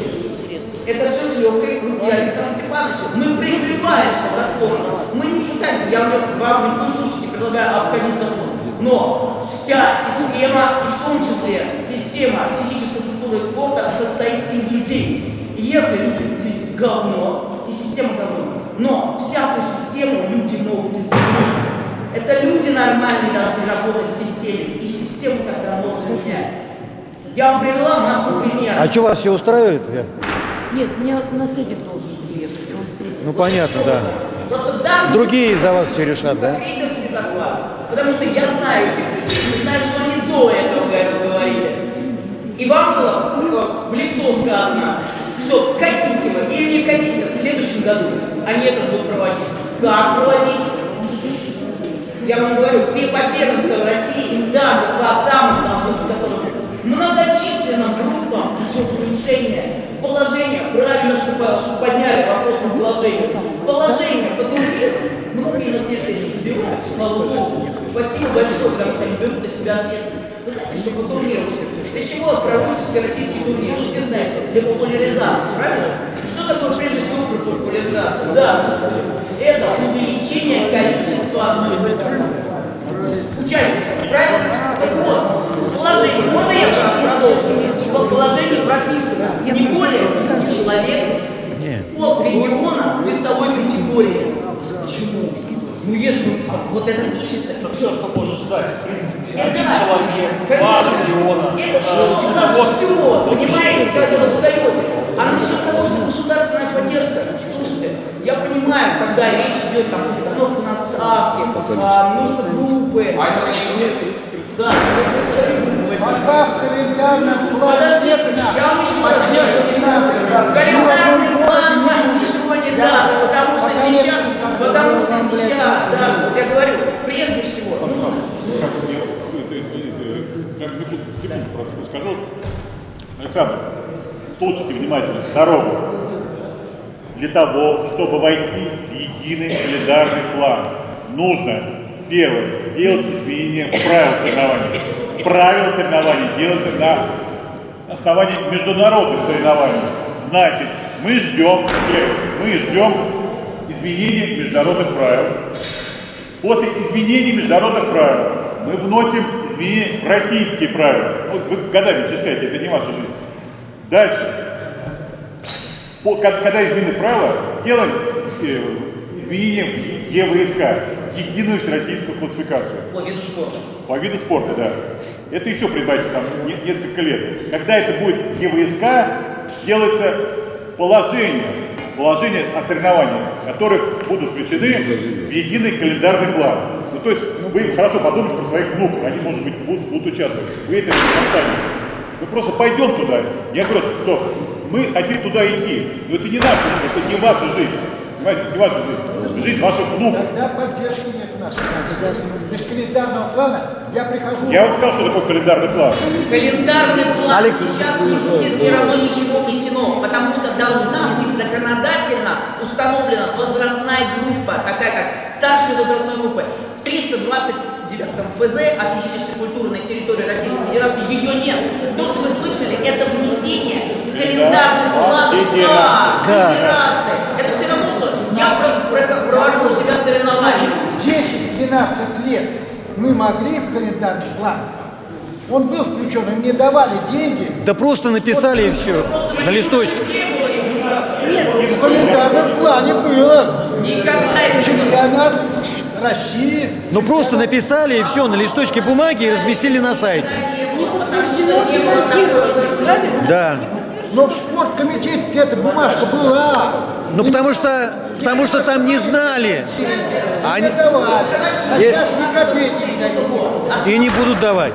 Это все с легкой руки Александра Степановича. Мы прикрываемся законом. Мы не пытаемся, я вам в коем случае не предлагаю обходить закон. Но вся система, и в том числе система физической культуры и спорта, состоит из людей. И если люди видят говно, и система говно, но всякую систему люди могут изменить. Это люди нормальные должны работать в системе, и систему тогда можно менять. Я вам привела массу примеров. А что вас все устраивает? Я- Нет, мне наследник должен приехать, он встретит. Ну понятно, да. Просто да, Другие за вас все решат, да? Заклад. Потому что я знаю этих людей, я знаю, что они до этого говор- говорили. И вам было э, в лицо сказано, что хотите вы или не хотите, следующем году они это будут проводить. Как проводить? Я вам говорю, по первенству России даже по самым должны быть многочисленным группам идет положения, правильно, что по- что подняли вопрос на положение. Положение по турниру, многие на не забивают, слава богу. Спасибо большое, потому что они берут на себя ответственность. Вы знаете, что по турниру, для чего проводится всероссийский турнир? Вы все знаете, для популяризации, правильно? Что такое прежде всего популяризация? Да, это увеличение количества участников, правильно? Так вот, положение, можно я продолжу? Типа положение прописано не более 10 человек от региона весовой категории. Почему? Ну если вот это ищется, Это все, что может стать, в принципе, это, один человек, два региона. это что у нас все, понимаете, когда вы встаете. А государственная поддержка, слушайте, я понимаю, когда речь идет там постановка на ставки, а, нужно группы. А это не? Да, в календарном плане Подождите, я вам еще раз скажу. Календарный план вам ничего не даст, потому что сейчас, потому что сейчас, да, вот я говорю, прежде всего, нужно как секунду, секунду просто скажу. Александр, слушайте внимательно. Дорогу. Для того, чтобы войти в единый календарный план, нужно, первое, сделать изменения в правила соревнований. Правила соревнований делаются на основании международных соревнований. Значит, мы ждем, мы ждем изменения международных правил. После изменений международных правил мы вносим изменения в российские правила. Вот вы годами читаете, это не ваша жизнь. Дальше. По- Когда изменены правила, делаем э, изменения в ЕВСК, единую всероссийскую классификацию. по виду спорта. По виду спорта, да. Это еще прибавится там не- несколько лет. Когда это будет ЕВСК, делается положение, положение о соревнованиях, которые будут включены в единый календарный план. Ну, то есть вы хорошо подумайте про своих внуков, они, может быть, будут, будут участвовать. Вы это не оставите. Мы просто пойдем туда. Я говорю, что мы хотим туда идти, но это не наша жизнь, это не ваша жизнь. Понимаете, не ваша жизнь. Жизнь ваших внуков. Тогда поддержки нет нас. Без календарного плана я прихожу... Я вам сказал, что такое календарный план. Календарный план Алекс. сейчас не будет все равно ничего внесено, потому что должна быть законодательно установлена возрастная группа, такая как старшая возрастной группа. В 329 ФЗ о физической культурной территории Российской Федерации ее нет. То, что вы слышали, это внесение в календарный план Федерации. Это все равно, что я про- про- провожу у себя соревнования. 10-12 лет мы могли в календарный план. Он был включен, и мне давали деньги. Да просто написали и все на листочке. В календарном плане было. Никогда не. Чемпионат России. Ну просто написали и все на листочке бумаги и разместили на сайте. Да. Но в спорткомитете эта бумажка была. Ну потому что, потому что там не знали. Они. А сейчас ни копейки не дают. и не будут давать.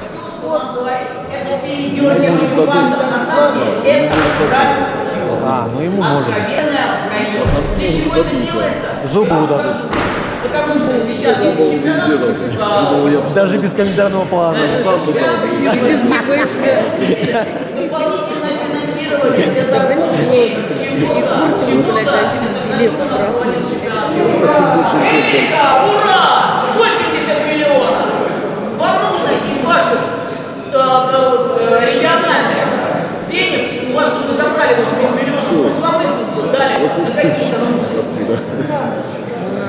А, ну ему можно. Откровенная вранье. Для чего это делается? Зубы скажу. Потому что сейчас есть чемпионат, Даже без календарного плана. Без ЕПСК. дополнительное финансирование для запуска чего-то, чего-то, это Америка, ура! 80 миллионов! Вам нужно из ваших региональных денег, у вас чтобы вы забрали 80 миллионов, вам их дали. На какие-то нужды.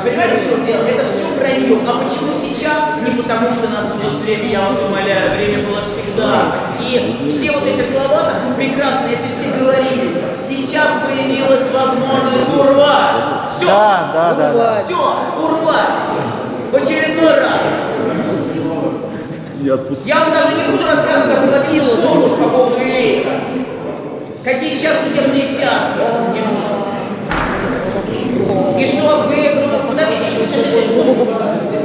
Понимаете, в чем дело? Это все вранье. А почему сейчас? Не потому, что у нас есть время, я вас умоляю, время было всегда. И все вот эти слова прекрасно, это все говорились. Сейчас появилась возможность урвать. Все, Да, да, да, да. все, урвать. В очередной раз. Я вам даже не буду рассказывать, как уходил конкурс по поводу Илейка. Какие сейчас судебные тяжбы. И что вы, ну, подождите, еще, еще, еще, еще.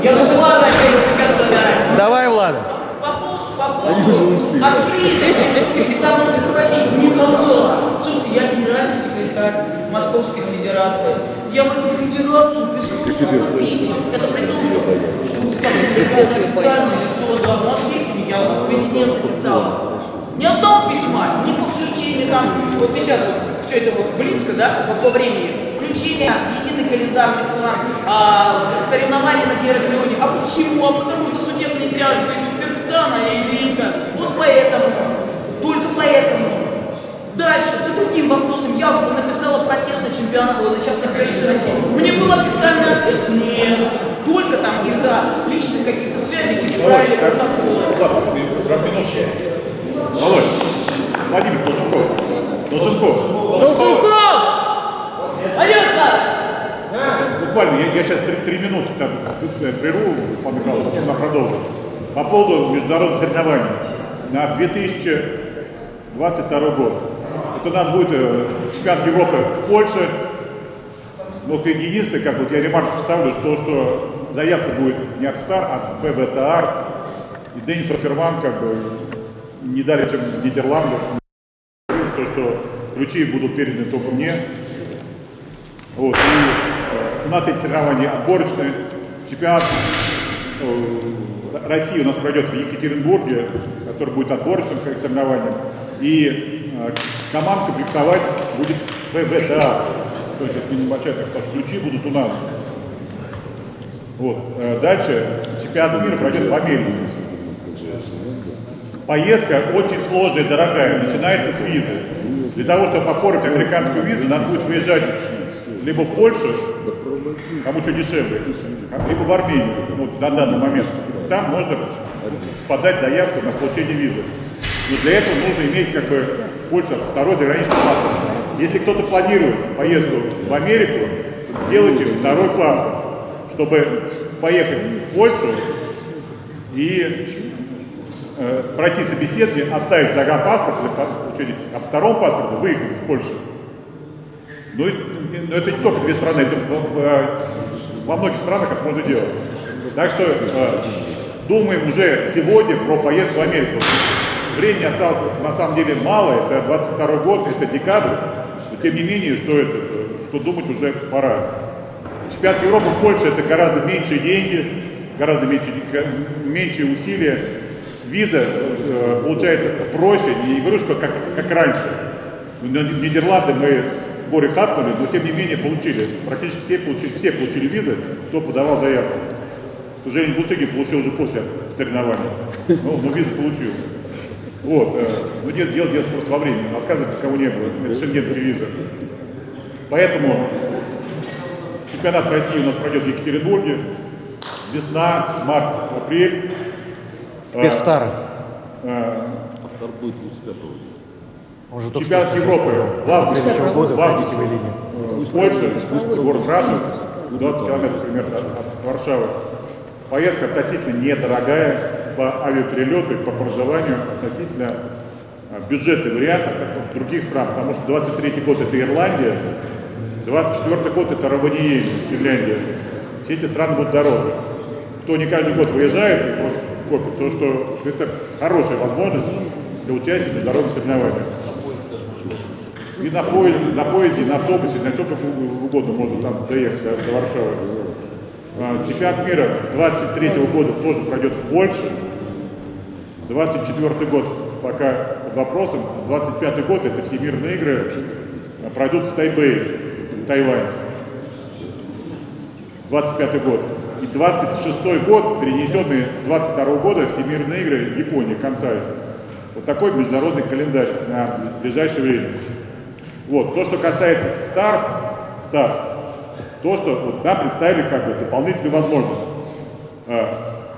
Я называю опять до конца, да. Давай, Влада. По поводу, по поводу открытости, вы всегда можете спросить, никогда. Слушайте, я генеральный секретарь Московской Федерации. Я в эту федерацию писал писем. Это при том, что официальное лицо, ответьте мне, я в президента писал. Ни одного письма, ни по включению там, вот сейчас вот все это вот близко, да, вот по времени, включение, единый календарный план, а, соревнования на героклёне. А почему? А потому что тяжбы идут Верксана и Ильинка. Вот поэтому, только поэтому. Дальше, по другим вопросам, я написала протест на чемпионат, ой, на частной первенстве России. Мне был официальный ответ, нет. Только там из-за личных каких-то связей исправили протокол. Володь, Владимир Долженков. Долженков. Долженков! Алёса! Буквально, я, я сейчас три, три минуты там, э, прерву, Павел Михайлович, потом нам продолжим. По поводу международных соревнований на 2022 год. Это у нас будет э, чемпионат Европы в Польше. Но как единственное, как вот я ремарку ставлю, что, что заявка будет не от ФТАР, а от ФВТАР. И Денис Оферман как бы не далее, чем в Нидерландах. То, что ключи будут переданы только мне. Вот, и э, у нас эти соревнования отборочные. Чемпионат э, России у нас пройдет в Екатеринбурге, который будет отборочным соревнованием. И э, команд комплектовать будет ФВСА. То есть это небольшая, так, потому что ключи будут у нас. Вот. Э, Дальше чемпионат мира пройдет в Америке. Поездка очень сложная, дорогая, начинается с визы. Для того, чтобы оформить американскую визу, надо будет выезжать либо в Польшу, кому что дешевле, либо в Армению, ну, на данный момент. Там можно подать заявку на получение визы. Но для этого нужно иметь как бы в Польше второй заграничный паспорт. Если кто-то планирует поездку в Америку, делайте второй паспорт, чтобы поехать в Польшу и э, пройти собеседование, оставить загранпаспорт для получения, а по второму паспорту выехать из Польши. Ну, но это не только две страны, это во многих странах это можно делать. Так что э, думаем уже сегодня про поездку в Америку. Времени осталось на самом деле мало, это 22 год, это декабрь, но тем не менее, что, это, что думать уже пора. чемпионат Европы в Польше это гораздо меньшие деньги, гораздо меньше, меньшие усилия. Виза э, получается проще, не говорю, как, как раньше. Но Нидерланды мы горе хапнули, но тем не менее получили. Практически все получили, все получили визы, кто подавал заявку. К сожалению, Бусыгин получил уже после соревнований, но, но визу получил. Вот, э, ну нет, дело, дело просто во времени, отказывать никого не было, это шенгенская виза. Поэтому чемпионат России у нас пройдет в Екатеринбурге, весна, март, апрель. Без втара. Автор будет 25 Он же только Чемпионат Европы в августе, года в августе в э, Польше, город Рашев, 20 километров примерно от Варшавы. Поездка относительно недорогая по авиаперелету, по проживанию, относительно э, бюджетный вариант как в других стран, потому что 23 год это Ирландия, 24 год это Раваниель, Финляндия. Все эти страны будут дороже. Кто не каждый год выезжает и копит, то что, что это хорошая возможность для участия в международных соревнованиях. И на поезде, на поезде, на автобусе, на чем угодно можно там доехать до, до Варшавы. А, Чемпионат мира 23 года тоже пройдет в Польше. 24 год пока под вопросом. 25 год это всемирные игры а, пройдут в Тайбэе, Тайвань. 25 год. И 26 год, перенесенный с 22 года всемирные игры в Японии, Кансай. Вот такой международный календарь на ближайшее время. Вот, то, что касается ВТАР, ВТАР то, что вот нам представили как бы дополнительную возможность. А,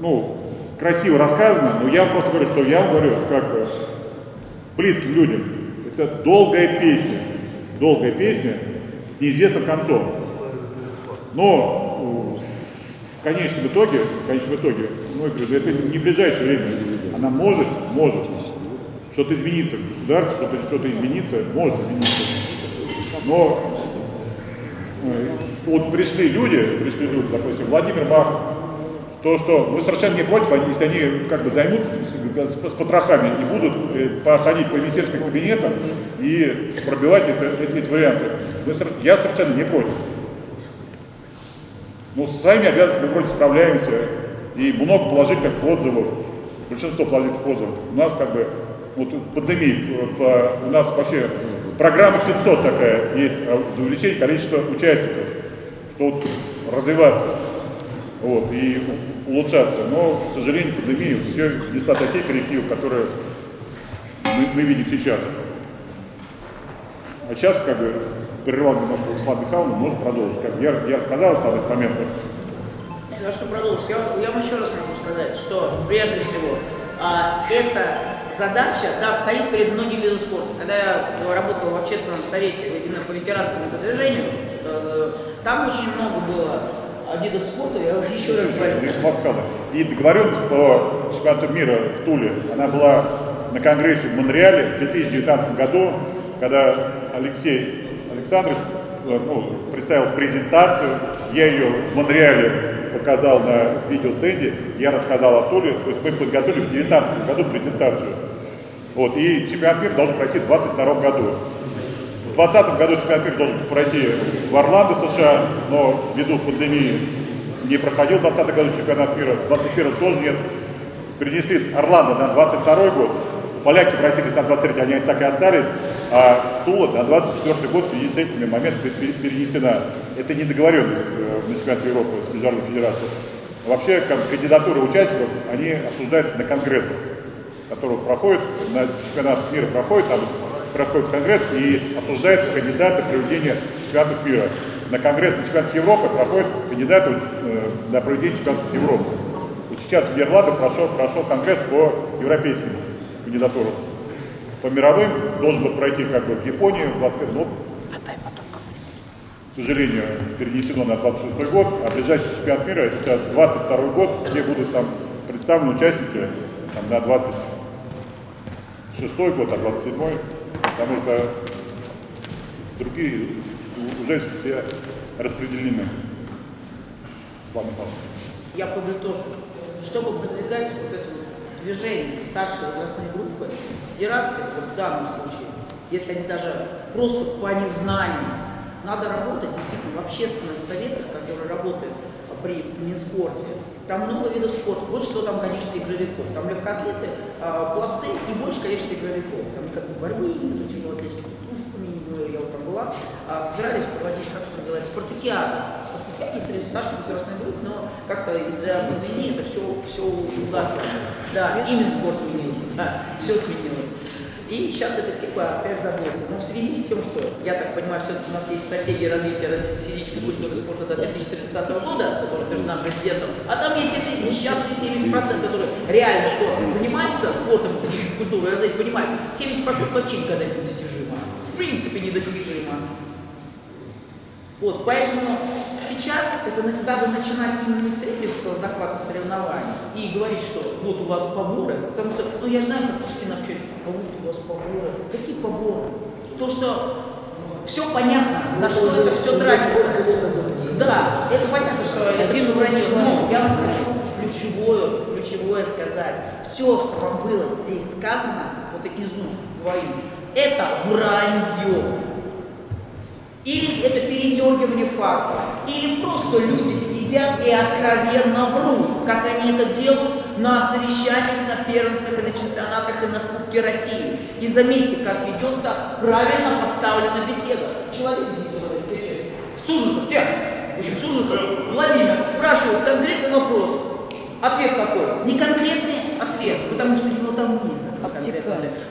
ну, красиво рассказано, но я просто говорю, что я говорю как бы близким людям. Это долгая песня, долгая песня с неизвестным концом. Но э, в конечном итоге, в конечном итоге, ну, я говорю, это не в ближайшее время, она может, может что-то измениться в государстве, что-то что измениться, может измениться. Но э, вот пришли люди, пришли люди, допустим, Владимир Бах, то, что мы совершенно не против, они, если они как бы займутся с, с, с потрохами и будут э, походить по министерским кабинетам и пробивать это, эти, эти варианты. Я совершенно не против. Но со своими обязанностями мы вроде справляемся, и много положительных отзывов, большинство положительных отзывов. У нас как бы, вот пандемия, по, у нас вообще программа 500 такая есть, а увеличение количества участников, что вот развиваться вот, и улучшаться. Но, к сожалению, пандемия все внесла такие коррективы, которые мы, мы видим сейчас. А сейчас, как бы, прервал немножко Руслан Михайловна, может продолжить. Как я, я рассказал основных моментах. Я что продолжить, я, я вам еще раз могу сказать, что прежде всего а, эта задача да, стоит перед многими видами спорта. Когда я работал в общественном совете именно по ветеранскому движению, э, там очень много было видов спорта, я еще раз говорю. И договоренность по чемпионату мира в Туле, она была на конгрессе в Монреале в 2019 году, когда Алексей Александрович ну, представил презентацию, я ее в Монреале показал на видеостенде, я рассказал о Туле, то есть мы подготовили в 2019 году презентацию. Вот, и чемпионат мира должен пройти в 2022 году. В 2020 году чемпионат мира должен пройти в Орландо, США, но ввиду пандемии не проходил в 2020 году чемпионат мира, в 2021 тоже нет. Перенесли Орландо на 22 год, поляки просились на 23, они так и остались, а Тула на 24 год в связи с этими моментами перенесена. Это не договоренность на чемпионате Европы с Международной Федерацией. Вообще кандидатуры участников, они обсуждаются на конгрессах, которые проходят, на чемпионат мира проходит, там проходит конгресс и обсуждаются кандидаты проведения чемпионатов мира. На конгресс на чемпионат Европы проходят кандидаты э, на проведение чемпионатов Европы. Вот сейчас в Нидерландах прошел, прошел конгресс по европейским кандидатурам. По мировым должен был пройти как бы в Японии в 25 год. К сожалению, перенесено на 26 год, а ближайший чемпионат мира это 22 год, где будут там представлены участники там, на 26 год, а 27 потому что другие уже все распределены. Слава Я подытожу. Чтобы продвигать вот это вот движение старшей возрастной группы, федерации, вот в данном случае, если они даже просто по незнанию надо работать действительно в общественных советах, которые работают при Минспорте. Там много видов спорта, больше всего там, конечно, игровиков. Там легкоатлеты, а, пловцы и больше, конечно, игровиков. Там как бы борьбы, нету тяжелой атлетики, в Тюмени, я вот там была, а, собирались проводить, как это называется, спартакиада. Спартакиада среди старших возрастных групп, но как-то из-за пандемии это все, все сгласилось. Да, и Минспорт сменился, да, все сменилось. И сейчас это типа опять забыли. Но в связи с тем, что, я так понимаю, все-таки у нас есть стратегия развития физической культуры и спорта до 2030 года, которая утверждена президентом, а там есть эти несчастные 70%, которые реально что занимаются спортом, физической культурой, развития, понимают, 70% вообще никогда не достижимо. В принципе, недостижимо. Вот, поэтому сейчас это надо начинать именно с рейдерского захвата соревнований и говорить, что вот у вас поборы, потому что, ну я знаю, как Пушкин общается, а вот у вас поборы. Какие поборы? То, что все понятно, на что это все тратится. Да, это понятно, что это все вранье, но я вам хочу ключевое, ключевое сказать. Все, что вам было здесь сказано, вот из уст двоих, это вранье. Или это передергивание факта, или просто люди сидят и откровенно врут, как они это делают на совещаниях, на первенствах, и на чемпионатах, и на Кубке России. И заметьте, как ведется правильно поставлена беседа. Человек, где человек, кричит, в Сужиков, те, в общем, Сужиков, Владимир, спрашивает конкретный вопрос. Ответ какой? Не конкретный ответ, потому что его там нет.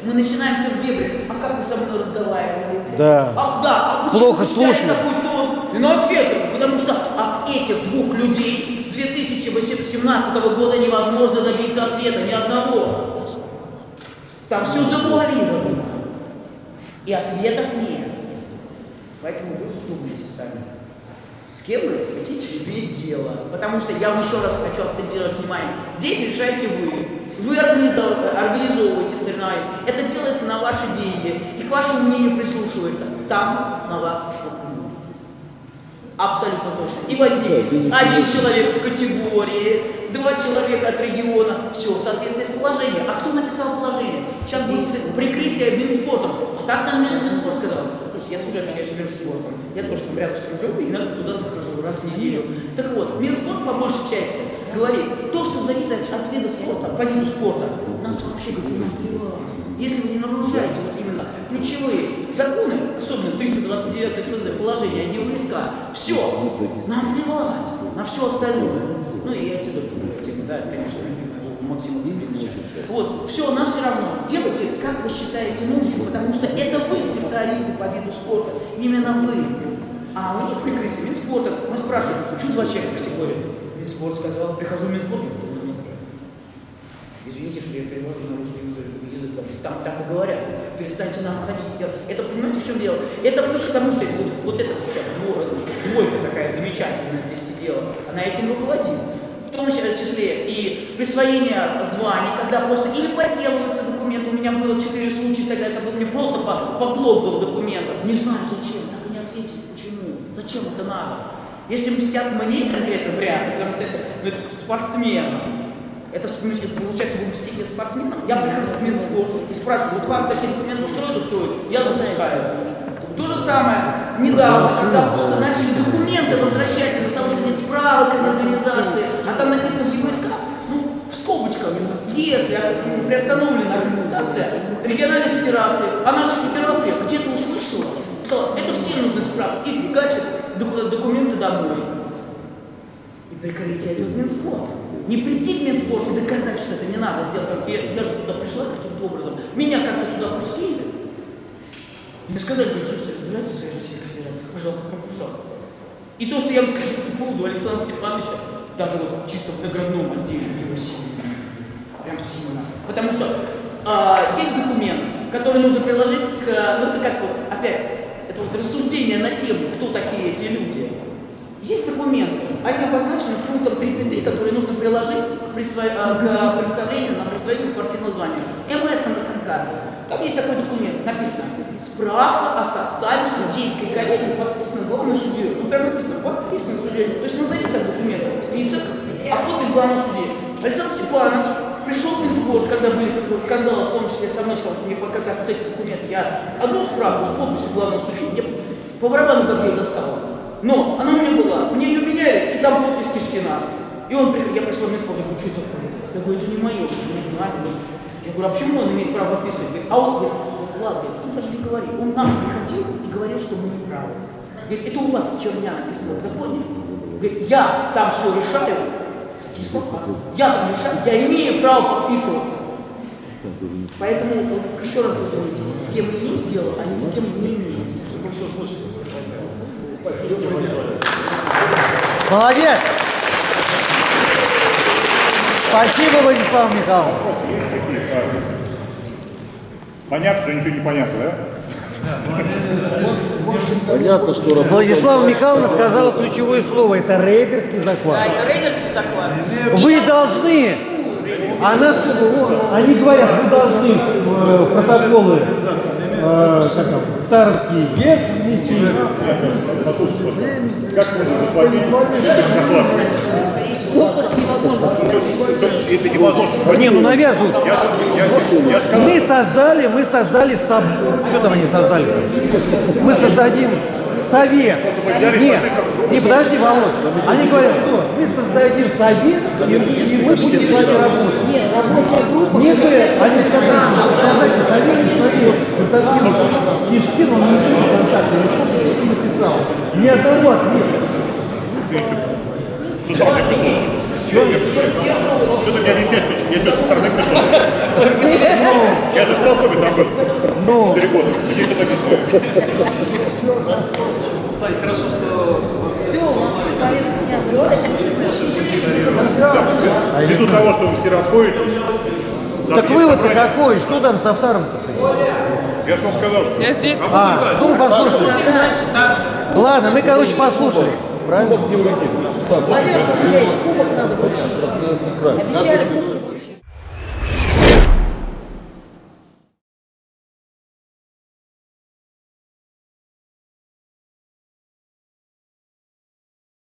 Мы начинаем все в дебри. А как вы со мной разговариваете? Да. А, да, а Плохо слушали. такой тон? И на ответ, потому что от этих двух людей с 2017 года невозможно добиться ответа, ни одного. Там все завуалировано. И ответов нет. Поэтому вы думайте сами. С кем вы хотите иметь дело? Потому что я вам еще раз хочу акцентировать внимание. Здесь решаете вы. Вы организов- организовываете соревнования. Это делается на ваши деньги. И к вашему мнению прислушивается. Там на вас. Абсолютно точно. И возникнет один человек в категории, два человека от региона. Все, в соответствии с положением. А кто написал положение? Сейчас будет прикрытие один спортом. А так нам Минспорт сказал. Слушайте, я тоже общаюсь с Минспортом. Я тоже там рядышком живу, и иногда туда захожу раз в неделю. Так вот, Минспорт по большей части говорит, то, что зависит от вида спорта, по виду спорта, нас вообще не. Если вы не нарушаете вот именно ключевые законы, особенно 329 ФЗ, положение ЕВСК, все, нам плевать на все остальное. Ну и антидопинговая тема, да, конечно, Максима Тимировича. Вот, все, нам все равно. Делайте, как вы считаете нужным, потому что это вы специалисты по виду спорта, именно вы. А у них прикрытие Минспорта. Мы спрашиваем, почему два человека в категории? Минспорт сказал, прихожу в Минспорт, «Ну, не настроен. Извините, что я перевожу на русский уже язык, там так и говорят. Перестаньте нам ходить. Я- Это, понимаете, в чем дело? Это плюс к тому, что это вот, вот эта вся дво- двойка такая замечательная здесь сидела, она этим руководила. В том числе и присвоение званий, когда просто или подделываются документы. У меня было четыре случая, тогда это был не просто по- подлог был документов. Не знаю зачем, так не ответили, почему, зачем это надо. Если мстят мне конкретно, вряд ли, потому что это, ну, это спортсмен. Это получается, вы мстите спортсменам. Я прихожу в Минспорт и спрашиваю, вот вас такие документы устроят, устроят? Я запускаю. То же самое недавно, когда просто начали документы возвращать из-за того, что нет справок из организации, а там написано ЕВСК, ну, в скобочках, если ну, приостановлена аккредитация региональной федерации, а наша федерация где-то услышала, что это все нужны справки, и фигачат доку- документы домой. И прикрытие идет Минспорт. Не прийти к Минспорту и доказать, что это не надо сделать, потому я, я же туда пришла каким-то образом. Меня как-то туда пустили. Мне сказали, слушайте, разбирайтесь в своей Российской Федерации, пожалуйста, пожалуйста. И то, что я вам скажу по поводу Александра Степановича, даже вот чисто в наградном отделе его сильно. Прям сильно. Потому что а, есть документ, который нужно приложить к, ну это как вот, опять, это вот рассуждение на тему, кто такие эти люди. Есть документы, они обозначены пунктом 33, который нужно приложить к, присво... а, к представлению на присвоение спортивного звания. МС МСНК. Там есть такой документ, написано «Справка о составе судейской коллегии, подписана главным судьей». Ну, прям написано «Подписан судьей». То есть назовите как документ, список, а подпись главного судьи. Александр Степанович пришел в Минспорт, когда были скандалы, в том числе со мной, что мне пока вот эти документы, я одну справку с подписью главного судьи, мне по барабану, как ее достала. Но она у меня была, мне ее меняли, и там подпись Кишкина. И он я пришла на место, я говорю, что это такое? Я говорю, это не мое, не знаю. Я говорю, а почему он имеет право подписывать? А он говорит, вот ладно, ты даже не говори. Он нам приходил и говорил, что мы не правы. Говорит, это у вас черня написано в законе. Говорит, я там все решаю. Слова. Я там решаю, я имею право подписываться. Поэтому вот, еще раз запомните, с кем имеете дело, а не с кем не. Чтобы все слышали. Молодец! Спасибо, Владислав Михайлович. А, Понятно, что ничего не понятно, да? Понятно, что работа... Владислава Михайловна сказала ключевое слово. Это рейдерский захват. Да, это рейдерский захват. Вы должны, она, они говорят, вы должны э, в протоколы э, как там, в Таровский герб внести. Как? Конкурс невозможно. Это невозможно. Не, ну навязывают. Я, я, я Мы создали, мы создали соб... Что там они создали? Мы создадим совет. Нет, не подожди, Володь. Они говорят, что мы создадим совет, и, и мы будем с вами работать. Нет, рабочая группа. Нет, говорят, они сказали, что создайте совет, свои вот он не пишет контакты, не написал. Ни одного ответа. ты что, со стороны пришел? Что мне Что ты мне объяснять? Я что, со стороны пришел? Я же в полкове там был. Ну, Четыре года. Мне что-то объяснять. Сань, хорошо, что Все, у нас. Ввиду того, что вы все расходитесь, так вывод-то какой? Что там со вторым? Я же вам сказал, что... Я здесь. А, ну послушали. Ладно, мы, короче, послушали. Правильно? Владимир Пантелеевич, сколько надо? Обещали